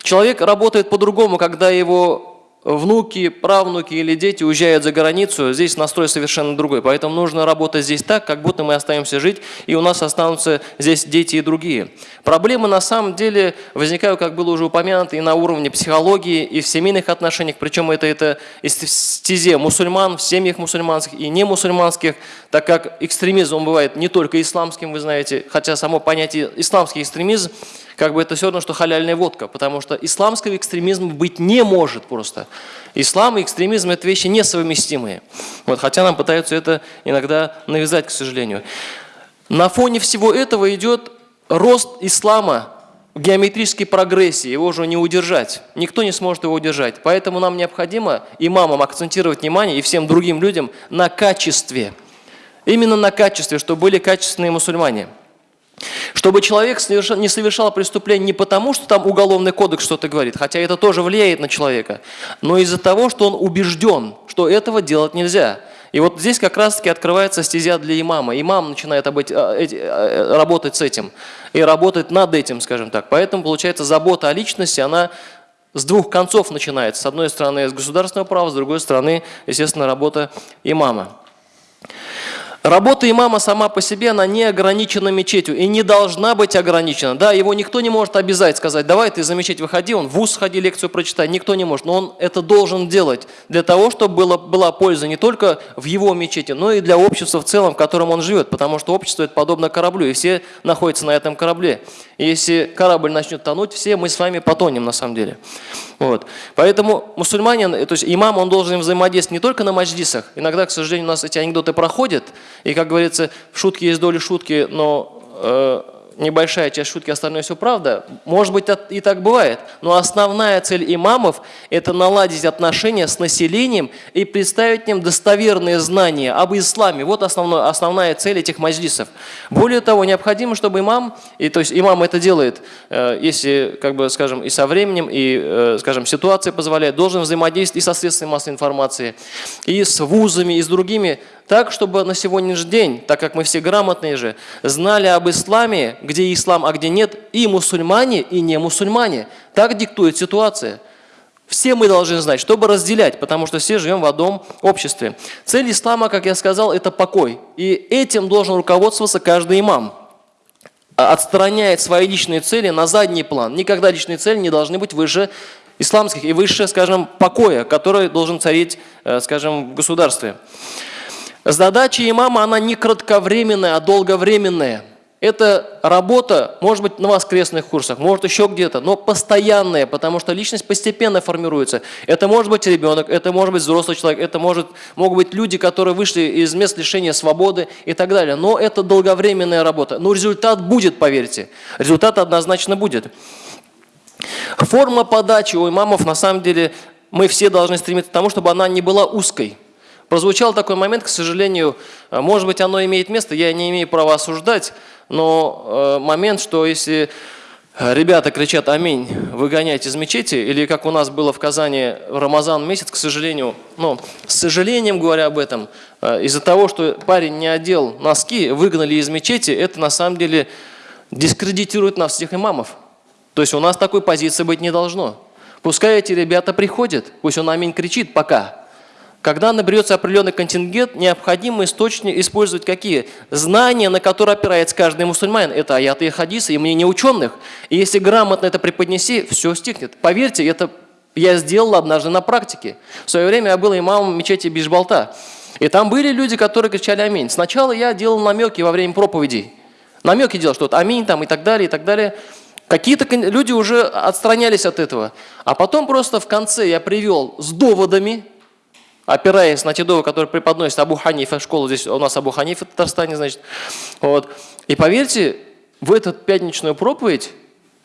Человек работает по-другому, когда его внуки, правнуки или дети уезжают за границу, здесь настрой совершенно другой. Поэтому нужно работать здесь так, как будто мы остаемся жить, и у нас останутся здесь дети и другие. Проблемы на самом деле возникают, как было уже упомянуто, и на уровне психологии, и в семейных отношениях, причем это, это стезе мусульман, в семьях мусульманских и не мусульманских, так как экстремизм бывает не только исламским, вы знаете, хотя само понятие исламский экстремизм как бы это все равно, что халяльная водка, потому что исламского экстремизма быть не может просто. Ислам и экстремизм – это вещи несовместимые. Вот, хотя нам пытаются это иногда навязать, к сожалению. На фоне всего этого идет рост ислама в геометрической прогрессии, его уже не удержать. Никто не сможет его удержать. Поэтому нам необходимо имамам акцентировать внимание и всем другим людям на качестве. Именно на качестве, чтобы были качественные мусульмане. Чтобы человек не совершал преступление не потому, что там уголовный кодекс что-то говорит, хотя это тоже влияет на человека, но из-за того, что он убежден, что этого делать нельзя. И вот здесь как раз-таки открывается стезя для имама. Имам начинает а, а, работать с этим и работать над этим, скажем так. Поэтому, получается, забота о личности, она с двух концов начинается. С одной стороны, с государственного права, с другой стороны, естественно, работа имама. Работа имама сама по себе, она не ограничена мечетью и не должна быть ограничена. Да, его никто не может обязать, сказать, давай ты за мечеть выходи, он в ВУЗ сходи, лекцию прочитай, никто не может. Но он это должен делать для того, чтобы было, была польза не только в его мечети, но и для общества в целом, в котором он живет. Потому что общество это подобно кораблю, и все находятся на этом корабле. И если корабль начнет тонуть, все мы с вами потонем на самом деле. Вот. Поэтому мусульманин, то есть имам, он должен взаимодействовать не только на мадждисах. Иногда, к сожалению, у нас эти анекдоты проходят, и, как говорится, в шутке есть доля шутки, но э, небольшая часть шутки, остальное все правда. Может быть, и так бывает. Но основная цель имамов – это наладить отношения с населением и представить им достоверные знания об исламе. Вот основной, основная цель этих мажлисов. Более того, необходимо, чтобы имам, и, то есть имам это делает, э, если, как бы, скажем, и со временем, и, э, скажем, ситуация позволяет, должен взаимодействовать и со средствами массовой информации, и с вузами, и с другими так, чтобы на сегодняшний день, так как мы все грамотные же, знали об исламе, где ислам, а где нет, и мусульмане, и не мусульмане. Так диктует ситуация. Все мы должны знать, чтобы разделять, потому что все живем в одном обществе. Цель ислама, как я сказал, это покой. И этим должен руководствоваться каждый имам. А отстраняет свои личные цели на задний план. Никогда личные цели не должны быть выше исламских и выше, скажем, покоя, который должен царить, э, скажем, в государстве. Задача имама, она не кратковременная, а долговременная. Это работа, может быть, на воскресных курсах, может еще где-то, но постоянная, потому что личность постепенно формируется. Это может быть ребенок, это может быть взрослый человек, это может, могут быть люди, которые вышли из мест лишения свободы и так далее. Но это долговременная работа. Но результат будет, поверьте. Результат однозначно будет. Форма подачи у имамов, на самом деле, мы все должны стремиться к тому, чтобы она не была узкой. Прозвучал такой момент, к сожалению, э, может быть, оно имеет место, я не имею права осуждать, но э, момент, что если ребята кричат «Аминь», выгонять из мечети, или как у нас было в Казани в Рамазан месяц, к сожалению, ну, с сожалением говоря об этом, э, из-за того, что парень не одел носки, выгнали из мечети, это на самом деле дискредитирует нас всех имамов. То есть у нас такой позиции быть не должно. Пускай эти ребята приходят, пусть он аминь кричит пока. Когда наберется определенный контингент, необходимо источник использовать какие? Знания, на которые опирается каждый мусульманин. Это аяты и хадисы, и мнение ученых. И если грамотно это преподнеси, все стихнет. Поверьте, это я сделал однажды на практике. В свое время я был имамом мечети Бишбалта. И там были люди, которые кричали «Аминь». Сначала я делал намеки во время проповедей. Намеки делал, что вот «Аминь» там и так далее, и так далее. Какие-то люди уже отстранялись от этого. А потом просто в конце я привел с доводами, опираясь на те доводы, которые преподносит Абу Ханифа, школа здесь у нас Абу Ханифа в Татарстане, значит. Вот. И поверьте, в эту пятничную проповедь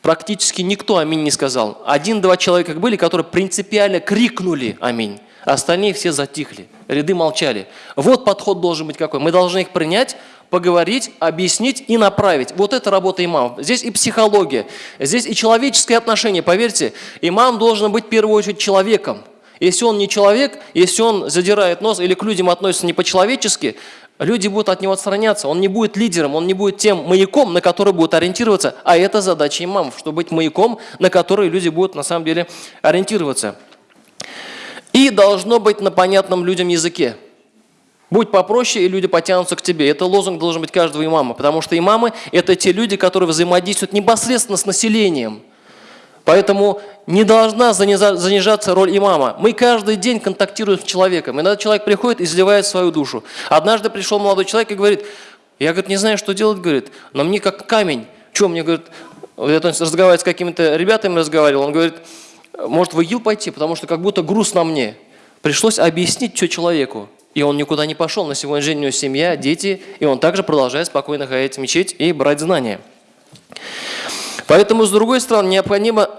практически никто аминь не сказал. Один-два человека были, которые принципиально крикнули аминь. А остальные все затихли, ряды молчали. Вот подход должен быть какой. Мы должны их принять, поговорить, объяснить и направить. Вот это работа имама. Здесь и психология, здесь и человеческое отношение. Поверьте, имам должен быть в первую очередь человеком. Если он не человек, если он задирает нос или к людям относится не по-человечески, люди будут от него отстраняться. Он не будет лидером, он не будет тем маяком, на который будут ориентироваться. А это задача имамов, чтобы быть маяком, на который люди будут на самом деле ориентироваться. И должно быть на понятном людям языке. Будь попроще, и люди потянутся к тебе. Это лозунг должен быть каждого имама, потому что имамы – это те люди, которые взаимодействуют непосредственно с населением. Поэтому не должна занижаться роль имама. Мы каждый день контактируем с человеком. Иногда человек приходит и изливает свою душу. Однажды пришел молодой человек и говорит, я говорит, не знаю, что делать, говорит, но мне как камень. Что мне, говорит, я разговаривать с какими-то ребятами разговаривал, он говорит, может в ИГИЛ пойти, потому что как будто груз на мне. Пришлось объяснить все человеку. И он никуда не пошел. На сегодняшний день у него семья, дети, и он также продолжает спокойно ходить в мечеть и брать знания. Поэтому, с другой стороны, необходимо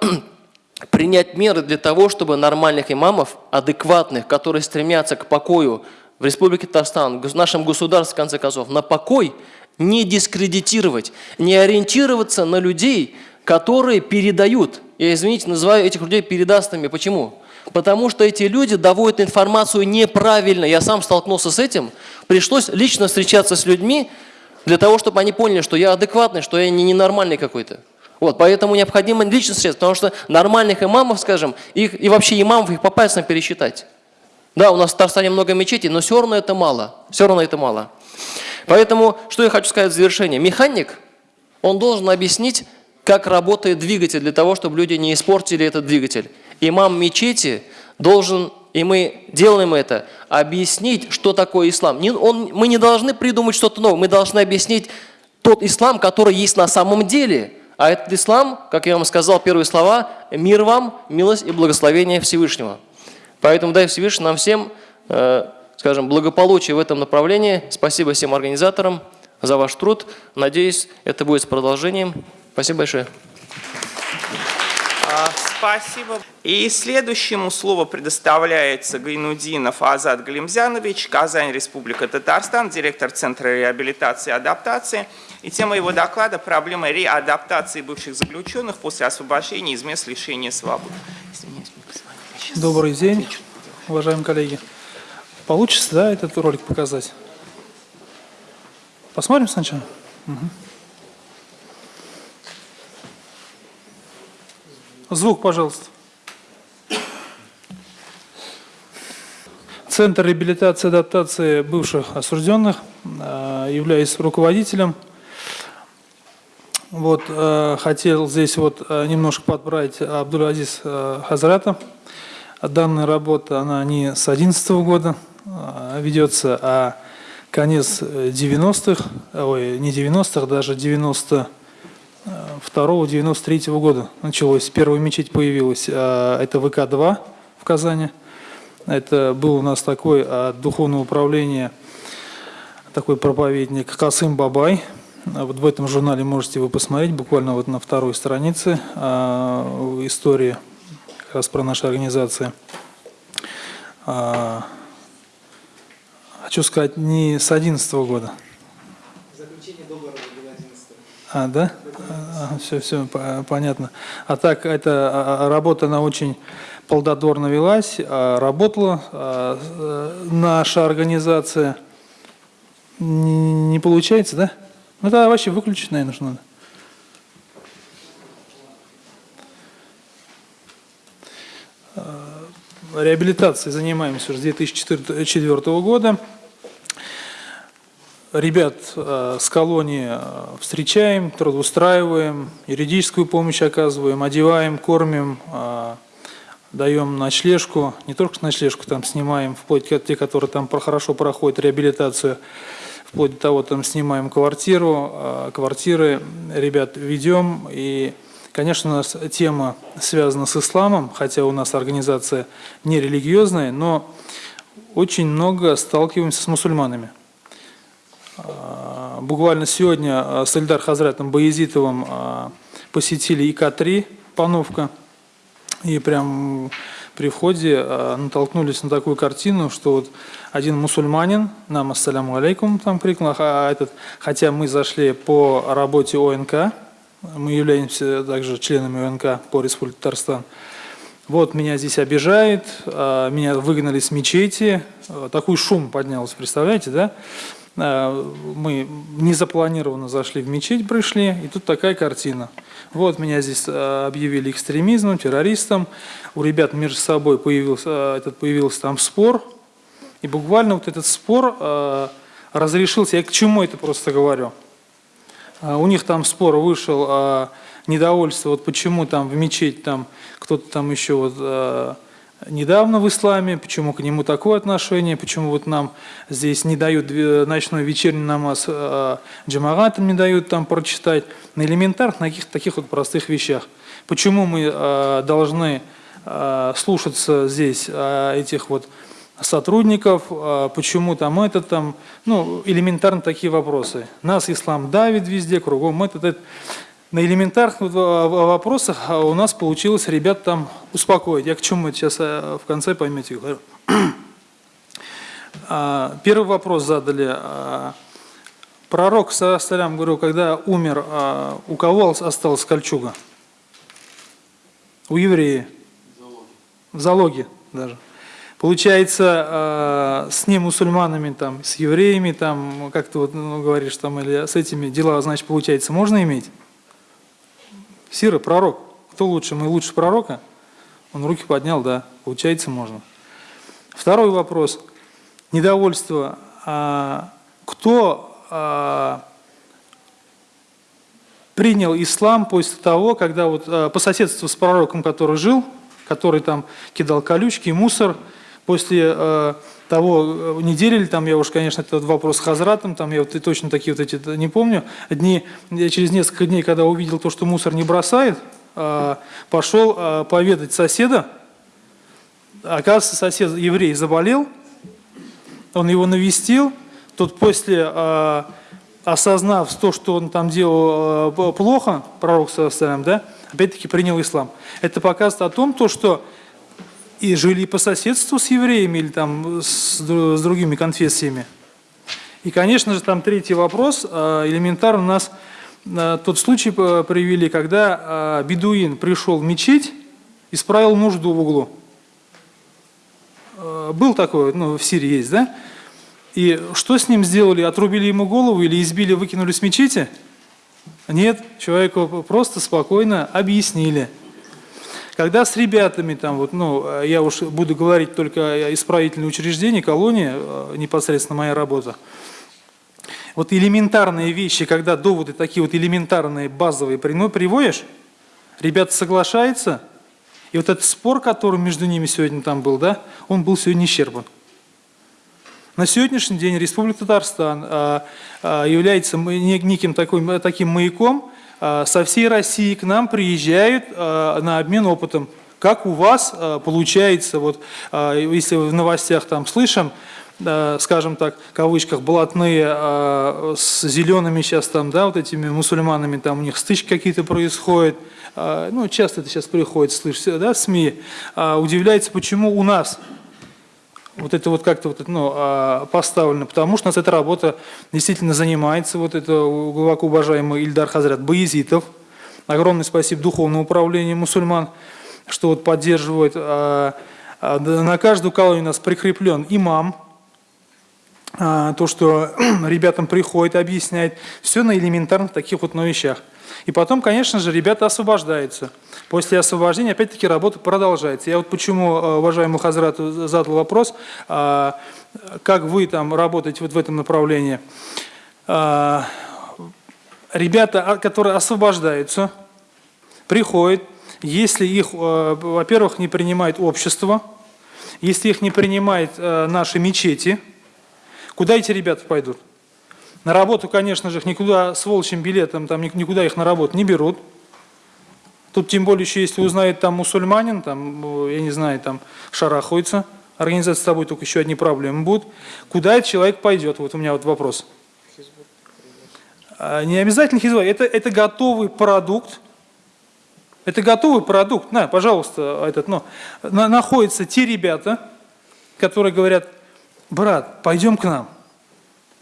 <clears throat> принять меры для того, чтобы нормальных имамов, адекватных, которые стремятся к покою в Республике Татарстан, в нашем государстве, в конце концов, на покой, не дискредитировать, не ориентироваться на людей, которые передают. Я, извините, называю этих людей передастами. Почему? Потому что эти люди доводят информацию неправильно. Я сам столкнулся с этим. Пришлось лично встречаться с людьми для того, чтобы они поняли, что я адекватный, что я не ненормальный какой-то. Вот, поэтому необходимо лично средств, потому что нормальных имамов, скажем, их, и вообще имамов их по пальцам пересчитать. Да, у нас в Татарстане много мечетей, но все равно это мало. Все равно это мало. Поэтому, что я хочу сказать в завершение. Механик, он должен объяснить, как работает двигатель, для того, чтобы люди не испортили этот двигатель. Имам мечети должен, и мы делаем это, объяснить, что такое ислам. Не, он, мы не должны придумать что-то новое, мы должны объяснить тот ислам, который есть на самом деле – а этот ислам, как я вам сказал, первые слова, мир вам, милость и благословение Всевышнего. Поэтому дай Всевышний нам всем, э, скажем, благополучие в этом направлении. Спасибо всем организаторам за ваш труд. Надеюсь, это будет с продолжением. Спасибо большое. А, спасибо. И следующему слово предоставляется Гайнудинов Азат Галимзянович, Казань, Республика Татарстан, директор Центра реабилитации и адаптации. И тема его доклада – проблема реадаптации бывших заключенных после освобождения из мест лишения свободы. Добрый день, уважаемые коллеги. Получится, да, этот ролик показать? Посмотрим сначала? Угу. Звук, пожалуйста. Центр реабилитации и адаптации бывших осужденных. Э, являюсь руководителем вот, э, хотел здесь вот э, немножко Абдул-Азиз э, Хазрата. Данная работа, она не с 2011 года ведется, а конец 90-х, ой, не 90-х, даже 92-93 -го года началось. Первая мечеть появилась, это ВК-2 в Казани. Это был у нас такой от духовного управления, такой проповедник Касым Бабай – вот в этом журнале можете вы посмотреть, буквально вот на второй странице э, истории как раз про наши организации. Э, хочу сказать, не с 11 года. Заключение договора было 11 А, да? все, все, понятно. А так, эта а, а, работа, она очень плодотворно велась, а, работала а, э, наша организация. Не получается, да? Ну, тогда вообще выключить, наверное, нужно надо. Реабилитацией занимаемся уже с 2004 года. Ребят э, с колонии э, встречаем, трудоустраиваем, юридическую помощь оказываем, одеваем, кормим, даем ночлежку, не только ночлежку там снимаем, вплоть до те, которые там хорошо проходят реабилитацию, вплоть до того, там снимаем квартиру, квартиры ребят ведем. И, конечно, у нас тема связана с исламом, хотя у нас организация не религиозная, но очень много сталкиваемся с мусульманами. А, буквально сегодня а, с Эльдар Хазратом Баязитовым а, посетили ИК-3 Пановка. И прям при входе натолкнулись на такую картину, что вот один мусульманин, нам ассаляму алейкум, там крикнул, а этот, хотя мы зашли по работе ОНК, мы являемся также членами ОНК по Республике Татарстан, вот меня здесь обижает, меня выгнали с мечети, такой шум поднялся, представляете, да? Э, мы незапланированно зашли в мечеть, пришли, и тут такая картина. Вот меня здесь э, объявили экстремизмом, террористом. У ребят между собой появился, э, этот, появился там спор. И буквально вот этот спор разрешился. Я к чему это просто говорю? У них там спор вышел недовольство, вот почему там в мечеть там кто-то там еще вот недавно в исламе, почему к нему такое отношение, почему вот нам здесь не дают ночной вечерний намаз, а джамагатам не дают там прочитать, на элементарных, на каких-то таких вот простых вещах. Почему мы а, должны слушаться здесь этих вот сотрудников, почему там это там, ну, элементарно такие вопросы. Нас ислам давит везде, кругом этот, этот на элементарных вопросах а у нас получилось ребят там успокоить. Я к чему сейчас э, в конце поймете говорю. <clears throat> А, первый вопрос задали. А, пророк, салям, говорю, когда умер, у кого осталась кольчуга? У еврея. В залоге даже. Получается, с ним мусульманами, там, с евреями, там, как ты вот ну, говоришь, там, или с этими дела, значит, получается, можно иметь? Сира, пророк. Кто лучше? Мы лучше пророка? Он руки поднял, да. Получается, можно. Второй вопрос. Недовольство. А, кто а, принял ислам после того, когда вот а, по соседству с пророком, который жил, который там кидал колючки, мусор, после того, э, недели или там, я уж, конечно, этот вопрос с Хазратом, там я вот и точно такие вот эти не помню, дни, через несколько дней, когда увидел то, что мусор не бросает, а, пошел а, поведать соседа, оказывается, сосед еврей заболел, он его навестил, тот после, а, осознав то, что он там делал плохо, пророк, да, опять-таки принял ислам. Это показывает о том, то, что и жили по соседству с евреями или там с, другими конфессиями. И, конечно же, там третий вопрос, а, элементарно у нас а, тот случай привели, когда а, бедуин пришел в мечеть, исправил нужду в углу. Был такой, ну, в Сирии есть, да? И что с ним сделали? Отрубили ему голову или избили, выкинули с мечети? Нет, человеку просто спокойно объяснили – когда с ребятами, там, вот, ну, я уж буду говорить только исправительные учреждения, колонии, э, непосредственно моя работа, вот элементарные вещи, когда доводы такие вот элементарные, базовые приводишь, ребята соглашаются, и вот этот спор, который между ними сегодня там был, да, он был сегодня исчерпан. На сегодняшний день Республика Татарстан а, является неким такой, таким маяком, со всей России к нам приезжают а, на обмен опытом. Как у вас а, получается, вот, если в новостях там слышим, скажем так, в кавычках, блатные с зелеными сейчас там, да, вот этими мусульманами, там у них стычки какие-то происходят, ну, часто это сейчас приходит, слышишь, да, в СМИ, удивляется, почему у нас вот это вот как-то вот, ну, а, поставлено, потому что нас эта работа действительно занимается, вот это глубоко уважаемый Ильдар Хазрат Баязитов. Огромное спасибо Духовному управлению мусульман, что вот поддерживает. А, а, На каждую колонию у нас прикреплен имам, то, что <clears throat> ребятам приходит, объясняет, все на элементарных таких вот ну, вещах. И потом, конечно же, ребята освобождаются. После освобождения, опять-таки, работа продолжается. Я вот почему, э, уважаемому Хазрату, задал вопрос, а, как вы там работаете вот в этом направлении. А, ребята, а, которые освобождаются, приходят, если их, э, во-первых, не принимает общество, если их не принимает э, наши мечети, куда эти ребята пойдут? На работу, конечно же, их никуда с волчьим билетом, там никуда их на работу не берут. Тут тем более еще, если узнает там мусульманин, там, я не знаю, там шарахается, организация с тобой только еще одни проблемы будут. Куда этот человек пойдет? Вот у меня вот вопрос. А, не обязательно хизба, это, это готовый продукт, это готовый продукт. На, пожалуйста, этот, ну, на, находятся те ребята, которые говорят, брат, пойдем к нам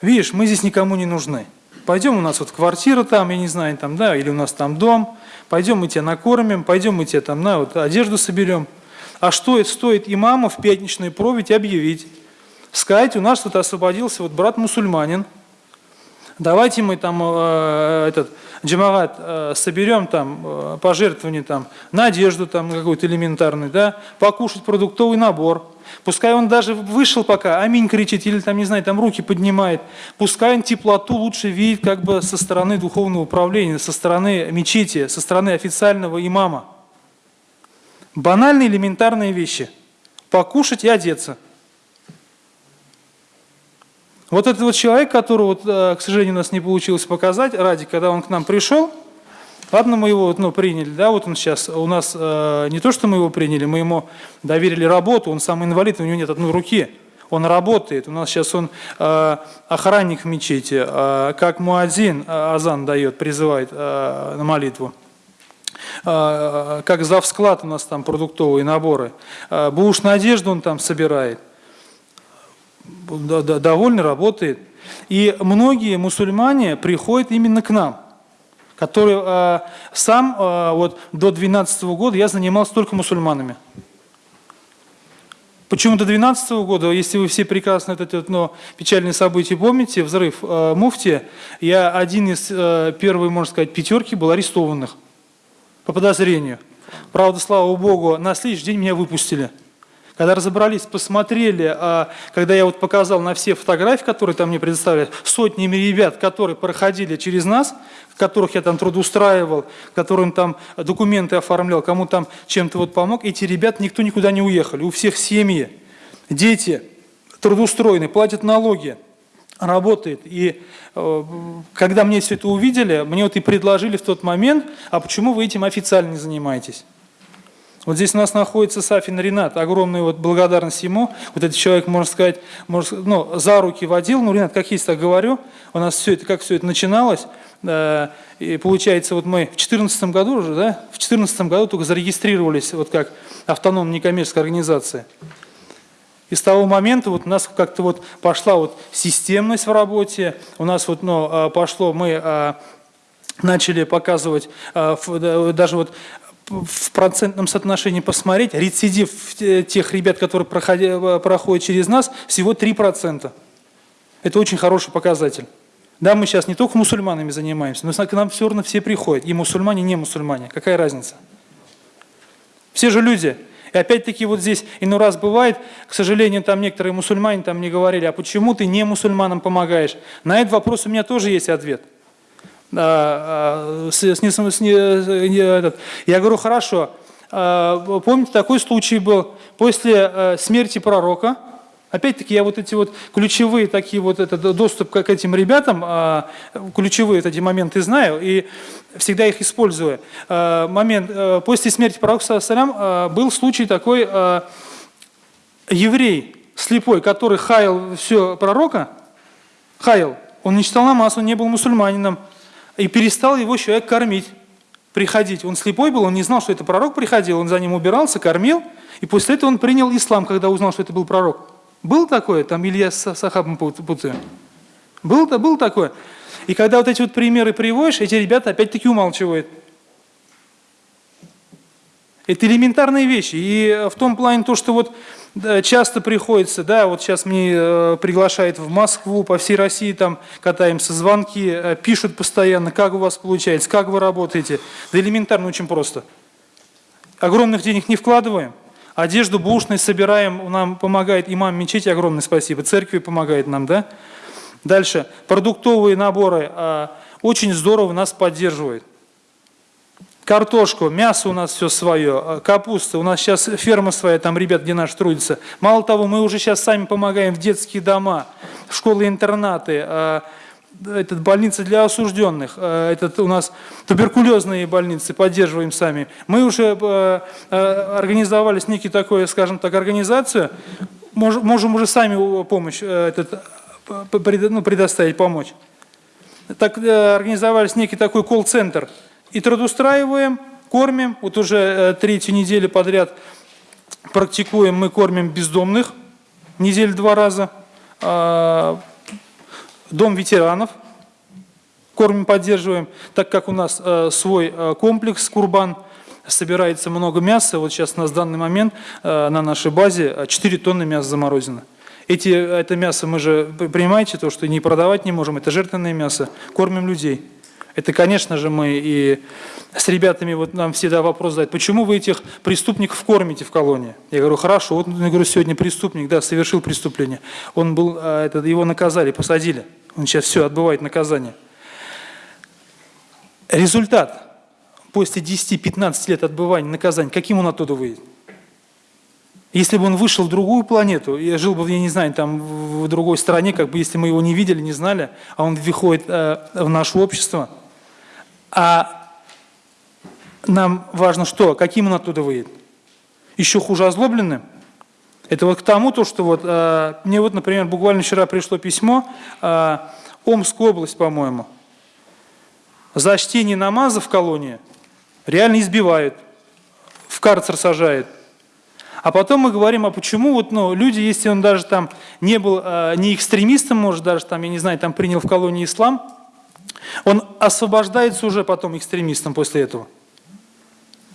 видишь, мы здесь никому не нужны. Пойдем, у нас вот квартира там, я не знаю, там, да, или у нас там дом, пойдем мы тебя накормим, пойдем мы тебе там, на, вот одежду соберем. А что это стоит имаму в пятничную проведь объявить? Сказать, у нас тут освободился вот брат мусульманин, давайте мы там э, этот джамагат э, соберем там э, пожертвования там на одежду там какой-то элементарный, да, покушать продуктовый набор, Пускай он даже вышел пока, аминь кричит, или там, не знаю, там руки поднимает. Пускай он теплоту лучше видит как бы со стороны духовного управления, со стороны мечети, со стороны официального имама. Банальные элементарные вещи. Покушать и одеться. Вот этот вот человек, которого, э, к сожалению, у нас не получилось показать, ради, когда он к нам пришел, Ладно, мы его ну, приняли, да, вот он сейчас, у нас э, не то, что мы его приняли, мы ему доверили работу, он сам инвалид, у него нет одной руки, он работает, у нас сейчас он э, охранник в мечети, э, как муадзин э, азан дает, призывает э, на молитву. Э, как завсклад у нас там продуктовые наборы. Э, буш на одежду он там собирает. Довольно работает. И многие мусульмане приходят именно к нам который э, сам э, вот до 12 -го года я занимался только мусульманами. Почему до 12 -го года, если вы все прекрасно это ну, печальные события помните, взрыв э, муфти, я один из э, первой, можно сказать, пятерки был арестованных по подозрению. Правда, слава Богу, на следующий день меня выпустили. Когда разобрались, посмотрели, а, когда я вот показал на все фотографии, которые там мне предоставили, сотнями ребят, которые проходили через нас, которых я там трудоустраивал, которым там документы оформлял, кому там чем-то вот помог, эти ребята никто никуда не уехали, у всех семьи, дети трудоустроены, платят налоги, работает. И э, когда мне все это увидели, мне вот и предложили в тот момент, а почему вы этим официально не занимаетесь? Вот здесь у нас находится Сафин Ренат, огромная вот благодарность ему. Вот этот человек, можно сказать, может, ну, за руки водил. Ну, Ренат, как есть, так говорю. У нас все это, как все это начиналось. И получается, вот мы в 2014 году уже, да, в 2014 году только зарегистрировались вот как автономная некоммерческая организация. И с того момента вот у нас как-то вот пошла вот системность в работе, у нас вот ну, а, пошло, мы а, начали показывать даже вот в процентном соотношении посмотреть, рецидив тех ребят, которые проходят, проходят через нас, всего 3%. Это очень хороший показатель. Да, мы сейчас не только мусульманами занимаемся, но к нам все равно все приходят, и мусульмане, и не мусульмане. Какая разница? Все же люди. И опять-таки вот здесь иной раз бывает, к сожалению, там некоторые мусульмане там мне говорили, а почему ты не мусульманам помогаешь? На этот вопрос у меня тоже есть ответ. А, а, с, с, с, этот. Я говорю, хорошо, а, помните, такой случай был после смерти пророка, Опять-таки я вот эти вот ключевые такие вот этот доступ к этим ребятам, ключевые вот эти моменты знаю и всегда их использую. Момент, после смерти пророка Салям был случай такой, еврей слепой, который хаял все пророка, хаял, он не читал намаз, он не был мусульманином, и перестал его человек кормить, приходить. Он слепой был, он не знал, что это пророк приходил, он за ним убирался, кормил, и после этого он принял ислам, когда узнал, что это был пророк. Был такое? Там Илья с Сахабом путаю. Был, был такое? И когда вот эти вот примеры приводишь, эти ребята опять-таки умалчивают. Это элементарные вещи. И в том плане то, что вот часто приходится, да, вот сейчас мне э, приглашают в Москву, по всей России там катаемся, звонки, э, пишут постоянно, как у вас получается, как вы работаете. Да элементарно очень просто. Огромных денег не вкладываем, одежду бушной собираем, нам помогает имам мечети, огромное спасибо, церкви помогает нам, да. Дальше, продуктовые наборы, э, очень здорово нас поддерживают картошку, мясо у нас все свое, а, капуста, у нас сейчас ферма своя, там ребят, где наш трудится. Мало того, мы уже сейчас сами помогаем в детские дома, в школы-интернаты, а, этот, больницы для осужденных, а, этот у нас туберкулезные больницы, поддерживаем сами. Мы уже организовали с некий такой, скажем так, организацию, можем уже сами помощь этот, ну, предоставить, помочь. Так э, организовались некий такой колл-центр – и трудоустраиваем, кормим. Вот уже э, третью неделю подряд практикуем, мы кормим бездомных, неделю два раза. А, дом ветеранов кормим, поддерживаем, так как у нас э, свой э, комплекс Курбан, собирается много мяса. Вот сейчас в данный момент на нашей базе 4 тонны мяса заморозено. Эти, это мясо мы же, понимаете, то, что не продавать не можем, это жертвенное мясо, кормим людей. Это, конечно же, мы и с ребятами, вот нам всегда вопрос задают, почему вы этих преступников кормите в колонии? Я говорю, хорошо, вот я говорю, сегодня преступник, да, совершил преступление. Он был, а, это, его наказали, посадили. Он сейчас все, отбывает наказание. Результат после 10-15 лет отбывания наказания, каким он оттуда выйдет? Если бы он вышел в другую планету, я жил бы, я не знаю, там в другой стране, как бы если мы его не видели, не знали, а он выходит э, в наше общество – а нам важно что? Каким он оттуда выйдет? Еще хуже озлобленным? Это вот к тому, то, что вот, э, мне вот, например, буквально вчера пришло письмо, э, Омская область, по-моему, за чтение намаза в колонии реально избивают, в карцер сажают. А потом мы говорим, а почему вот, ну, люди, если он даже там не был, э, не экстремистом, может, даже там, я не знаю, там принял в колонии ислам, он освобождается уже потом экстремистом после этого.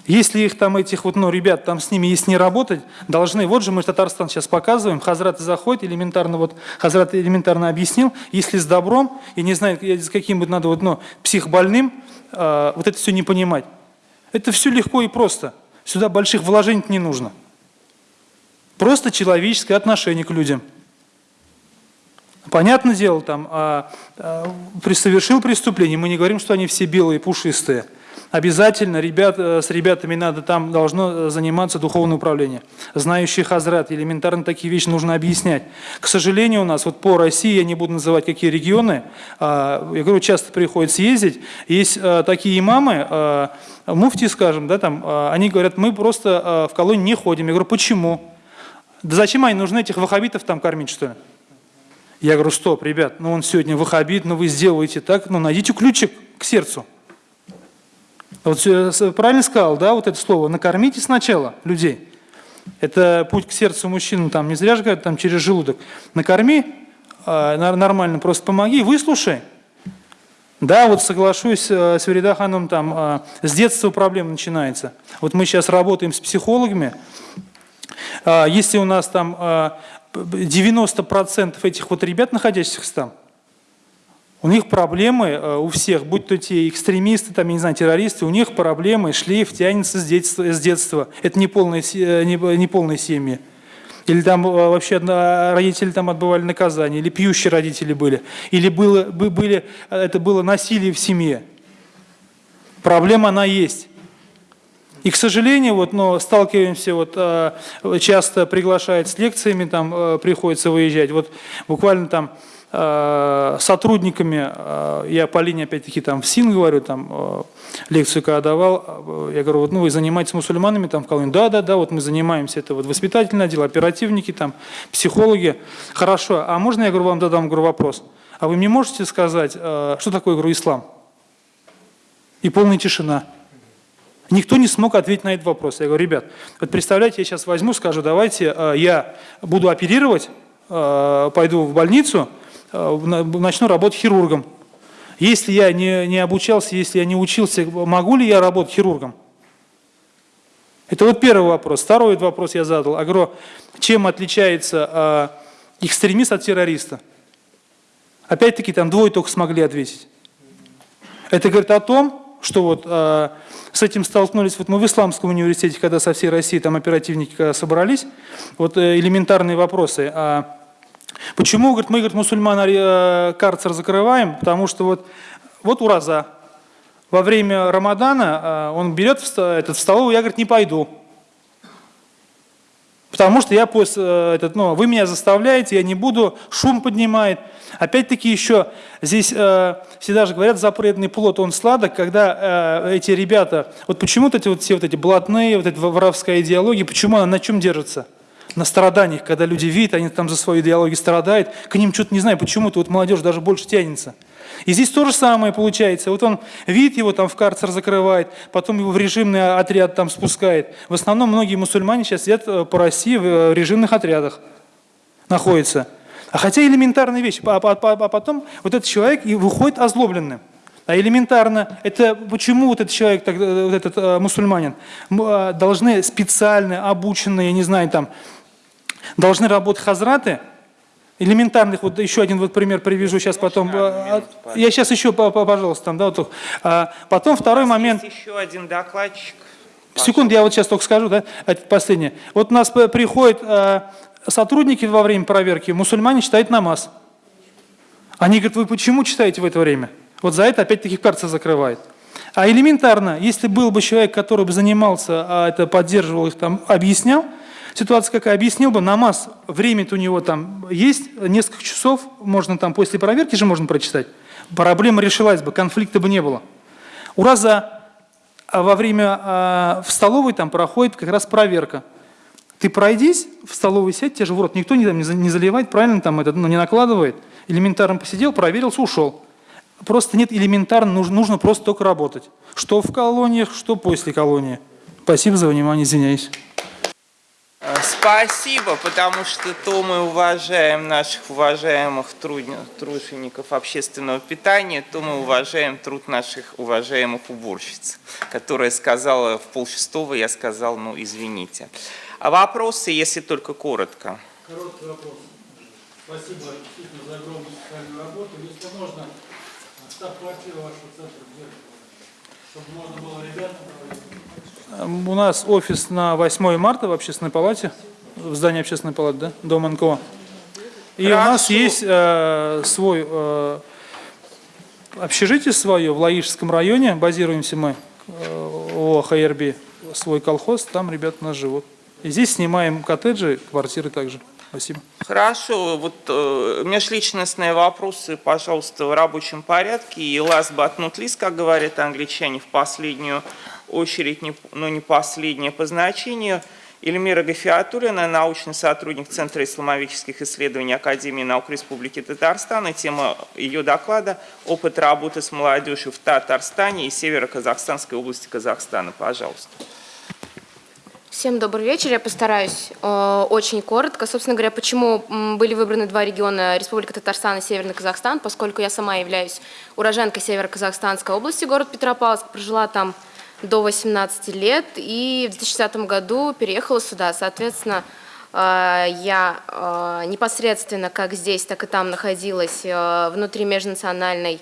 Если их там, этих вот, ну, ребят, там с ними, если не работать, должны, вот же мы Татарстан сейчас показываем, Хазрат заходит, элементарно, вот, Хазрат элементарно объяснил, если с добром, я не знаю, с каким вот надо, вот, ну, психбольным, э, вот это все не понимать. Это все легко и просто. Сюда больших вложений не нужно. Просто человеческое отношение к людям. Понятное дело, там, а, а, совершил преступление, мы не говорим, что они все белые, пушистые. Обязательно ребят, э, с ребятами надо, там должно э, заниматься духовное управление. Знающий хазрат, элементарно такие вещи нужно объяснять. К сожалению, у нас вот по России, я не буду называть какие регионы, а, я говорю, часто приходится ездить, есть а, такие имамы, муфти, скажем, да, там, они говорят, мы просто в колонию не ходим. Я говорю, почему? Да зачем они нужны этих ваххабитов там кормить, что ли? Я говорю, стоп, ребят, ну он сегодня ваххабит, но ну вы сделаете так, ну найдите ключик к сердцу. Вот правильно сказал, да, вот это слово, накормите сначала людей. Это путь к сердцу мужчины, там не зря же говорят, там через желудок. Накорми, а, нормально, просто помоги, выслушай. Да, вот соглашусь э, с Веридаханом, там а, с детства проблема начинается. Вот мы сейчас работаем с психологами. А, если у нас там 90% этих вот ребят, находящихся там, у них проблемы э, у всех, будь то те экстремисты, там, я не знаю, террористы, у них проблемы, шлейф тянется с детства. С детства. Это не полные, э, не, не полные семьи. Или там э, вообще родители там отбывали наказание, или пьющие родители были, или было, были, это было насилие в семье. Проблема она есть. И, к сожалению, вот, но сталкиваемся, вот, э, часто приглашают с лекциями, там э, приходится выезжать. Вот буквально там э, сотрудниками, я по линии опять-таки там в СИН говорю, там лекцию когда давал, я говорю, вот, ну вы занимаетесь мусульманами там в колонии? Да, да, да, вот мы занимаемся, это вот воспитательное дело, оперативники, там, психологи. Хорошо, а можно я говорю, вам задам говорю, вопрос? А вы мне можете сказать, что такое, говорю, ислам? И полная тишина. Никто не смог ответить на этот вопрос. Я говорю, ребят, вот представляете, я сейчас возьму, скажу, давайте э, я буду оперировать э, пойду в больницу, э, на- начну работать хирургом. Если я не, не обучался, если я не учился, могу ли я работать хирургом? Это вот первый вопрос. Второй вопрос я задал. А говорю, чем отличается экстремист от террориста? Опять-таки там двое только смогли ответить. Это говорит о том, что вот а, с этим столкнулись, вот мы в Исламском университете, когда со всей России там оперативники когда собрались, вот э, элементарные вопросы. А, почему, говорит, мы, говорит, мусульман э, карцер закрываем? Потому что вот, вот ураза. Во время Рамадана а, он берет в, этот, в столовую, я, говорит, не пойду. Потому что я после, э, этот, ну, вы меня заставляете, я не буду, шум поднимает. Опять-таки еще здесь э, всегда же говорят, запретный плод, он сладок, когда э, эти ребята, вот почему вот эти вот все вот эти блатные, вот эта воровская идеология, почему она на чем держится? На страданиях, когда люди видят, они там за свою идеологию страдают, к ним что-то, не знаю, почему-то вот молодежь даже больше тянется. И здесь то же самое получается. Вот он видит его там в карцер закрывает, потом его в режимный отряд там спускает. В основном многие мусульмане сейчас сидят э, по России в э, режимных отрядах находятся. А хотя элементарная вещь. А, а- а- а потом вот этот человек и выходит озлобленным. А элементарно, это почему вот этот человек, э, вот этот э, мусульманин, должны специально обученные, я не знаю, там, должны работать хазраты, элементарных, вот еще один вот пример привяжу сейчас потом. э, от- Я сейчас еще, по- по- пожалуйста, там, да, вот. А, потом второй момент. Еще один докладчик. Секунду, я вот сейчас только скажу, да, последнее. Вот у нас приходят сотрудники во время проверки, мусульмане читают намаз. Они говорят, вы почему читаете в это время? Вот за это опять-таки карта закрывает. А элементарно, если был бы человек, который бы занимался, а это поддерживал их, там, объяснял, ситуация какая, объяснил бы, намаз, время-то у него там есть, несколько часов, можно там после проверки же можно прочитать. Проблема решилась бы, конфликта бы не было. Ураза а во время а, в столовой там проходит как раз проверка. Ты пройдись, в столовой сядь, тебе же в рот никто не, там, не заливает, правильно, там это, ну, не накладывает. Элементарно посидел, проверился, ушел. Просто нет элементарно, нужно, нужно просто только работать. Что в колониях, что после колонии. Спасибо за внимание, извиняюсь. Э, Спасибо, потому что то мы уважаем наших уважаемых тружеников общественного питания, то мы уважаем труд наших уважаемых уборщиц, которая сказала в полшестого, я сказал, ну извините. А вопросы, если только коротко. Короткий вопрос. Спасибо действительно за огромную социальную работу. Если можно, штаб-квартира вашего центра где? Чтобы можно было ребятам проводить. Эм, У нас офис на 8 марта в общественной палате, в здании общественной палаты, да, дом НКО. И у нас есть э, свой э, общежитие свое в Лаишском районе, базируемся мы, э, о ХРБ, свой колхоз, там ребята у нас живут. И здесь снимаем коттеджи, квартиры также. Спасибо. Хорошо, вот э, межличностные вопросы, пожалуйста, в рабочем порядке. И last but not least, как говорят англичане, в последнюю очередь, но не последнее по значению. Эльмира Гафиатуллина, научный сотрудник Центра исламовических исследований Академии наук Республики Татарстан. И тема ее доклада «Опыт работы с молодежью в Татарстане и Северо-Казахстанской области Казахстана». Пожалуйста. Всем добрый вечер. Я постараюсь э, очень коротко. Собственно говоря, почему были выбраны два региона Республика Татарстан и Северный Казахстан, поскольку я сама являюсь уроженкой Северо-Казахстанской области, город Петропавловск, прожила там до 18 лет и в 2010 году переехала сюда. Соответственно, э, я э, непосредственно как здесь, так и там находилась э, внутри межнациональной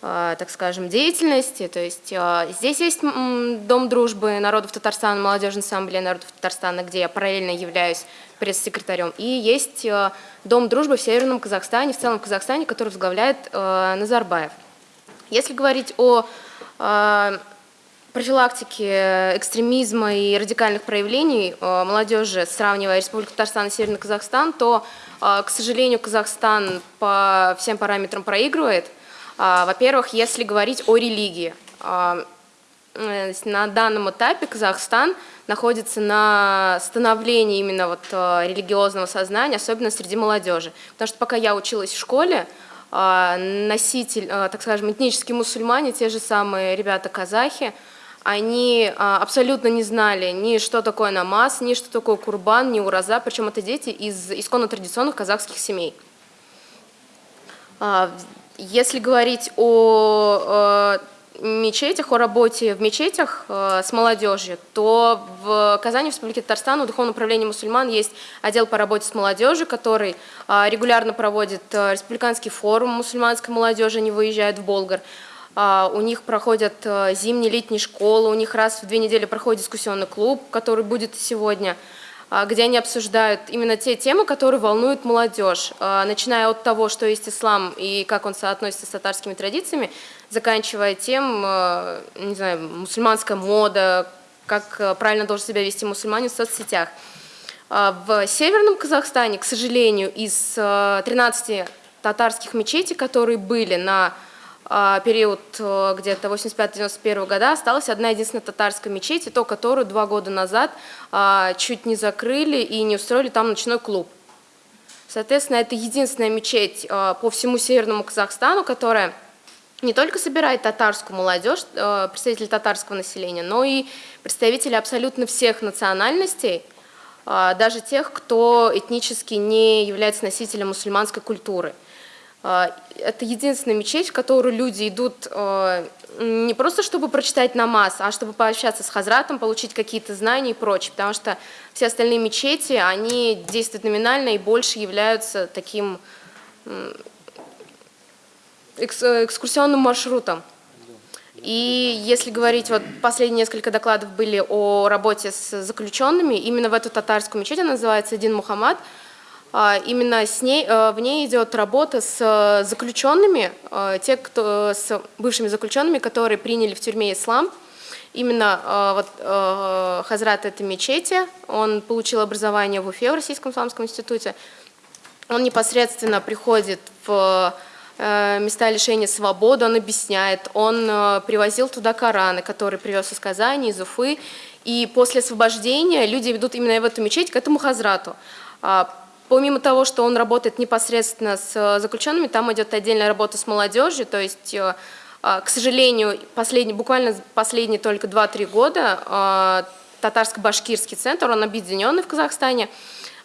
так скажем, деятельности. То есть здесь есть Дом дружбы народов Татарстана, Молодежная ассамблея народов Татарстана, где я параллельно являюсь пресс-секретарем. И есть Дом дружбы в Северном Казахстане, в целом Казахстане, который возглавляет Назарбаев. Если говорить о э, профилактике экстремизма и радикальных проявлений э, молодежи, сравнивая Республику Татарстан и Северный Казахстан, то, э, к сожалению, Казахстан по всем параметрам проигрывает. А, Во-первых, если говорить о религии. а, э, На данном этапе Казахстан находится на становлении именно вот э, религиозного сознания, особенно среди молодежи. Потому что пока я училась в школе, а, носитель, э, так скажем, этнические мусульмане, те же самые ребята-казахи, они а, абсолютно не знали ни что такое намаз, ни что такое курбан, ни ураза, причем это дети из исконно традиционных казахских семей. А, если говорить о мечетях, о работе в мечетях э, с молодежью, то в Казани, в Республике Татарстан, у Духовного управления мусульман есть отдел по работе с молодежью, который регулярно проводит республиканский форум мусульманской молодежи, они выезжают в Болгар. Э, у них проходят э, зимние, летние школы, у них раз в две недели проходит дискуссионный клуб, который будет сегодня э, где они обсуждают именно те темы, которые волнуют молодежь, э, начиная от того, что есть ислам и как он соотносится с татарскими традициями, заканчивая тем, э, не знаю, мусульманская мода, как э, правильно должен себя вести мусульманин в соцсетях. А в Северном Казахстане, к сожалению, из 13 э, татарских мечетей, которые были на период где-то 85-91 года, осталась одна единственная татарская мечеть, и то, которую два года назад чуть не закрыли и не устроили там ночной клуб. Соответственно, это единственная мечеть по всему Северному Казахстану, которая не только собирает татарскую молодежь, э, представители татарского населения, но и представители абсолютно всех национальностей, э, даже тех, кто этнически не является носителем мусульманской культуры. Э, это единственная мечеть, в которую люди идут не просто чтобы прочитать намаз, а чтобы пообщаться с хазратом, получить какие-то знания и прочее, потому что все остальные мечети, они действуют номинально и больше являются таким экскурсионным маршрутом. И если говорить, вот последние несколько докладов были о работе с заключенными, именно в эту татарскую мечеть, она называется Дин Мухаммад, а, именно с ней, э, в ней идет работа с э, заключенными, те, кто, с бывшими заключенными, которые приняли в тюрьме ислам. Именно вот, Хазрат это мечети, он получил образование в Уфе, в Российском исламском институте. Он непосредственно приходит в Э, места лишения свободы, он объясняет. Он э, привозил туда Кораны, которые привез из Казани, из Уфы. И после освобождения люди ведут именно в эту мечеть к этому хазрату. А, помимо того, что он работает непосредственно с э, заключенными, там идет отдельная работа с молодежью, то есть, к сожалению, последний, буквально последние только 2-3 года татарско-башкирский центр, он объединенный в Казахстане,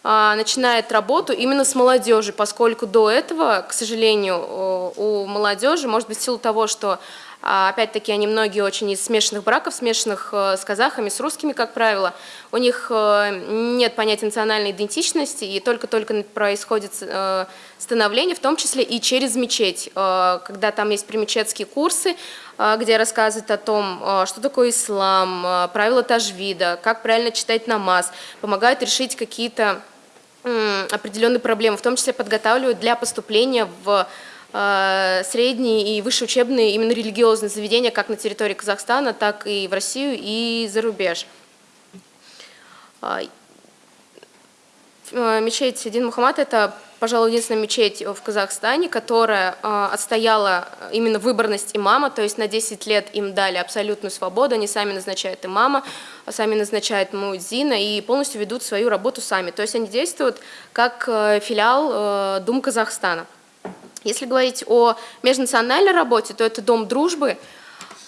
а, начинает работу именно с молодежи, поскольку до этого, к сожалению, у молодежи, может быть, в силу того, что а, Опять-таки, они многие очень из смешанных браков, смешанных э, с казахами, с русскими, как правило. У них э, нет понятия национальной идентичности, и только-только происходит э, становление, в том числе и через мечеть, когда там есть примечетские курсы, где рассказывают о том, что такое ислам, правила тажвида, как правильно читать намаз, помогают решить какие-то определенные проблемы, в том числе подготавливают для поступления в средние и высшие учебные именно религиозные заведения как на территории Казахстана, так и в Россию и за рубеж. А, э, мечеть Дин Мухаммад – это пожалуй, единственная мечеть в Казахстане, которая э, отстояла именно выборность имама, то есть на 10 лет им дали абсолютную свободу, они сами назначают имама, сами назначают муэдзина и полностью ведут свою работу сами. То есть они действуют как э, филиал э, Дум Казахстана. Если говорить о межнациональной работе, то это Дом дружбы.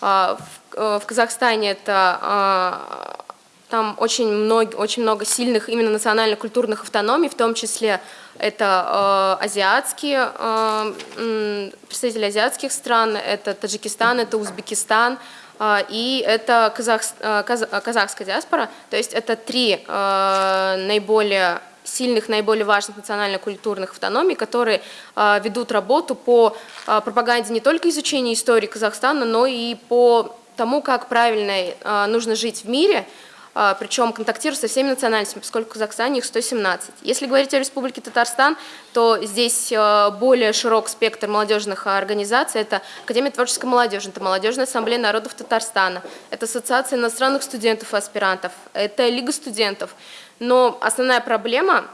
В Казахстане это там очень много, очень много сильных именно национально-культурных автономий, в том числе это э, азиатские, э, представители азиатских стран, это Таджикистан, это Узбекистан, э, и это казах, э, каз, казахская диаспора. То есть это три э, наиболее сильных, наиболее важных национально-культурных автономий, которые э, ведут работу по э, пропаганде не только изучения истории Казахстана, но и по тому, как правильно э, нужно жить в мире, а, причем контактируют со всеми национальностями, поскольку в Казахстане их 117. Если говорить о Республике Татарстан, то здесь а, более широк спектр молодежных организаций. Это Академия творческой молодежи, это Молодежная ассамблея народов Татарстана, это Ассоциация иностранных студентов и аспирантов, это Лига студентов. Но основная проблема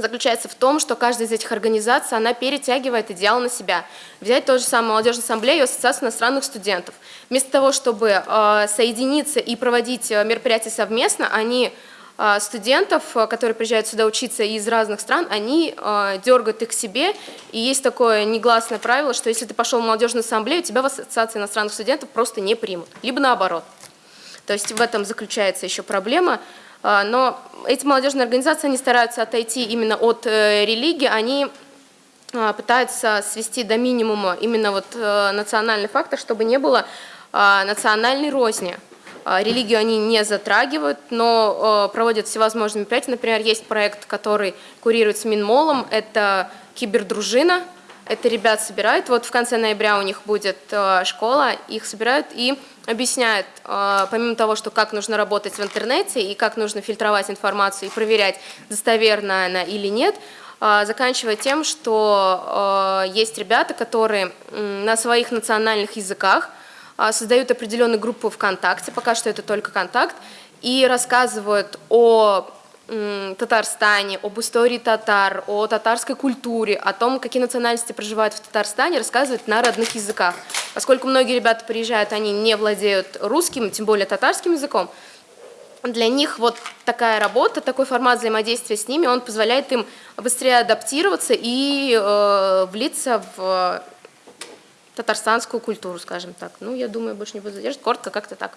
заключается в том, что каждая из этих организаций, она перетягивает идеал на себя. Взять тот же самый Молодежную ассамблею и Ассоциацию иностранных студентов. Вместо того, чтобы э, соединиться и проводить э, мероприятия совместно, они э, студентов, которые приезжают сюда учиться из разных стран, они дергают их к себе. И есть такое негласное правило, что если ты пошел в молодежную ассамблею, тебя в Ассоциации иностранных студентов просто не примут. Либо наоборот. То есть в этом заключается еще проблема. А, Но эти молодежные организации, они стараются отойти именно от э, религии, они а, пытаются свести до минимума именно вот э, национальный фактор, чтобы не было а, национальной розни. Религию они не затрагивают, но э, проводят всевозможные мероприятия. Например, есть проект, который курируется Минмолом, это кибердружина. Это ребят собирают, вот в конце ноября у них будет э, школа, их собирают и объясняют, э, помимо того, что как нужно работать в интернете и как нужно фильтровать информацию и проверять, достоверна она или нет, э, заканчивая тем, что есть ребята, которые на своих национальных языках создают определенную группу ВКонтакте, пока что это только контакт, и рассказывают о Татарстане, об истории татар, о татарской культуре, о том, какие национальности проживают в Татарстане, рассказывают на родных языках. Поскольку многие ребята приезжают, они не владеют русским, тем более татарским языком, для них вот такая работа, такой формат взаимодействия с ними, он позволяет им быстрее адаптироваться и э, влиться в татарстанскую культуру, скажем так. Ну, я думаю, больше не буду задерживать. Коротко как-то так.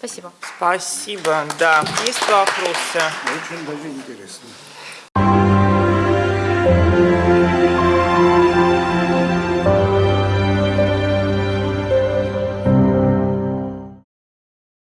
Спасибо. Спасибо, да. Есть вопросы? Очень даже интересно.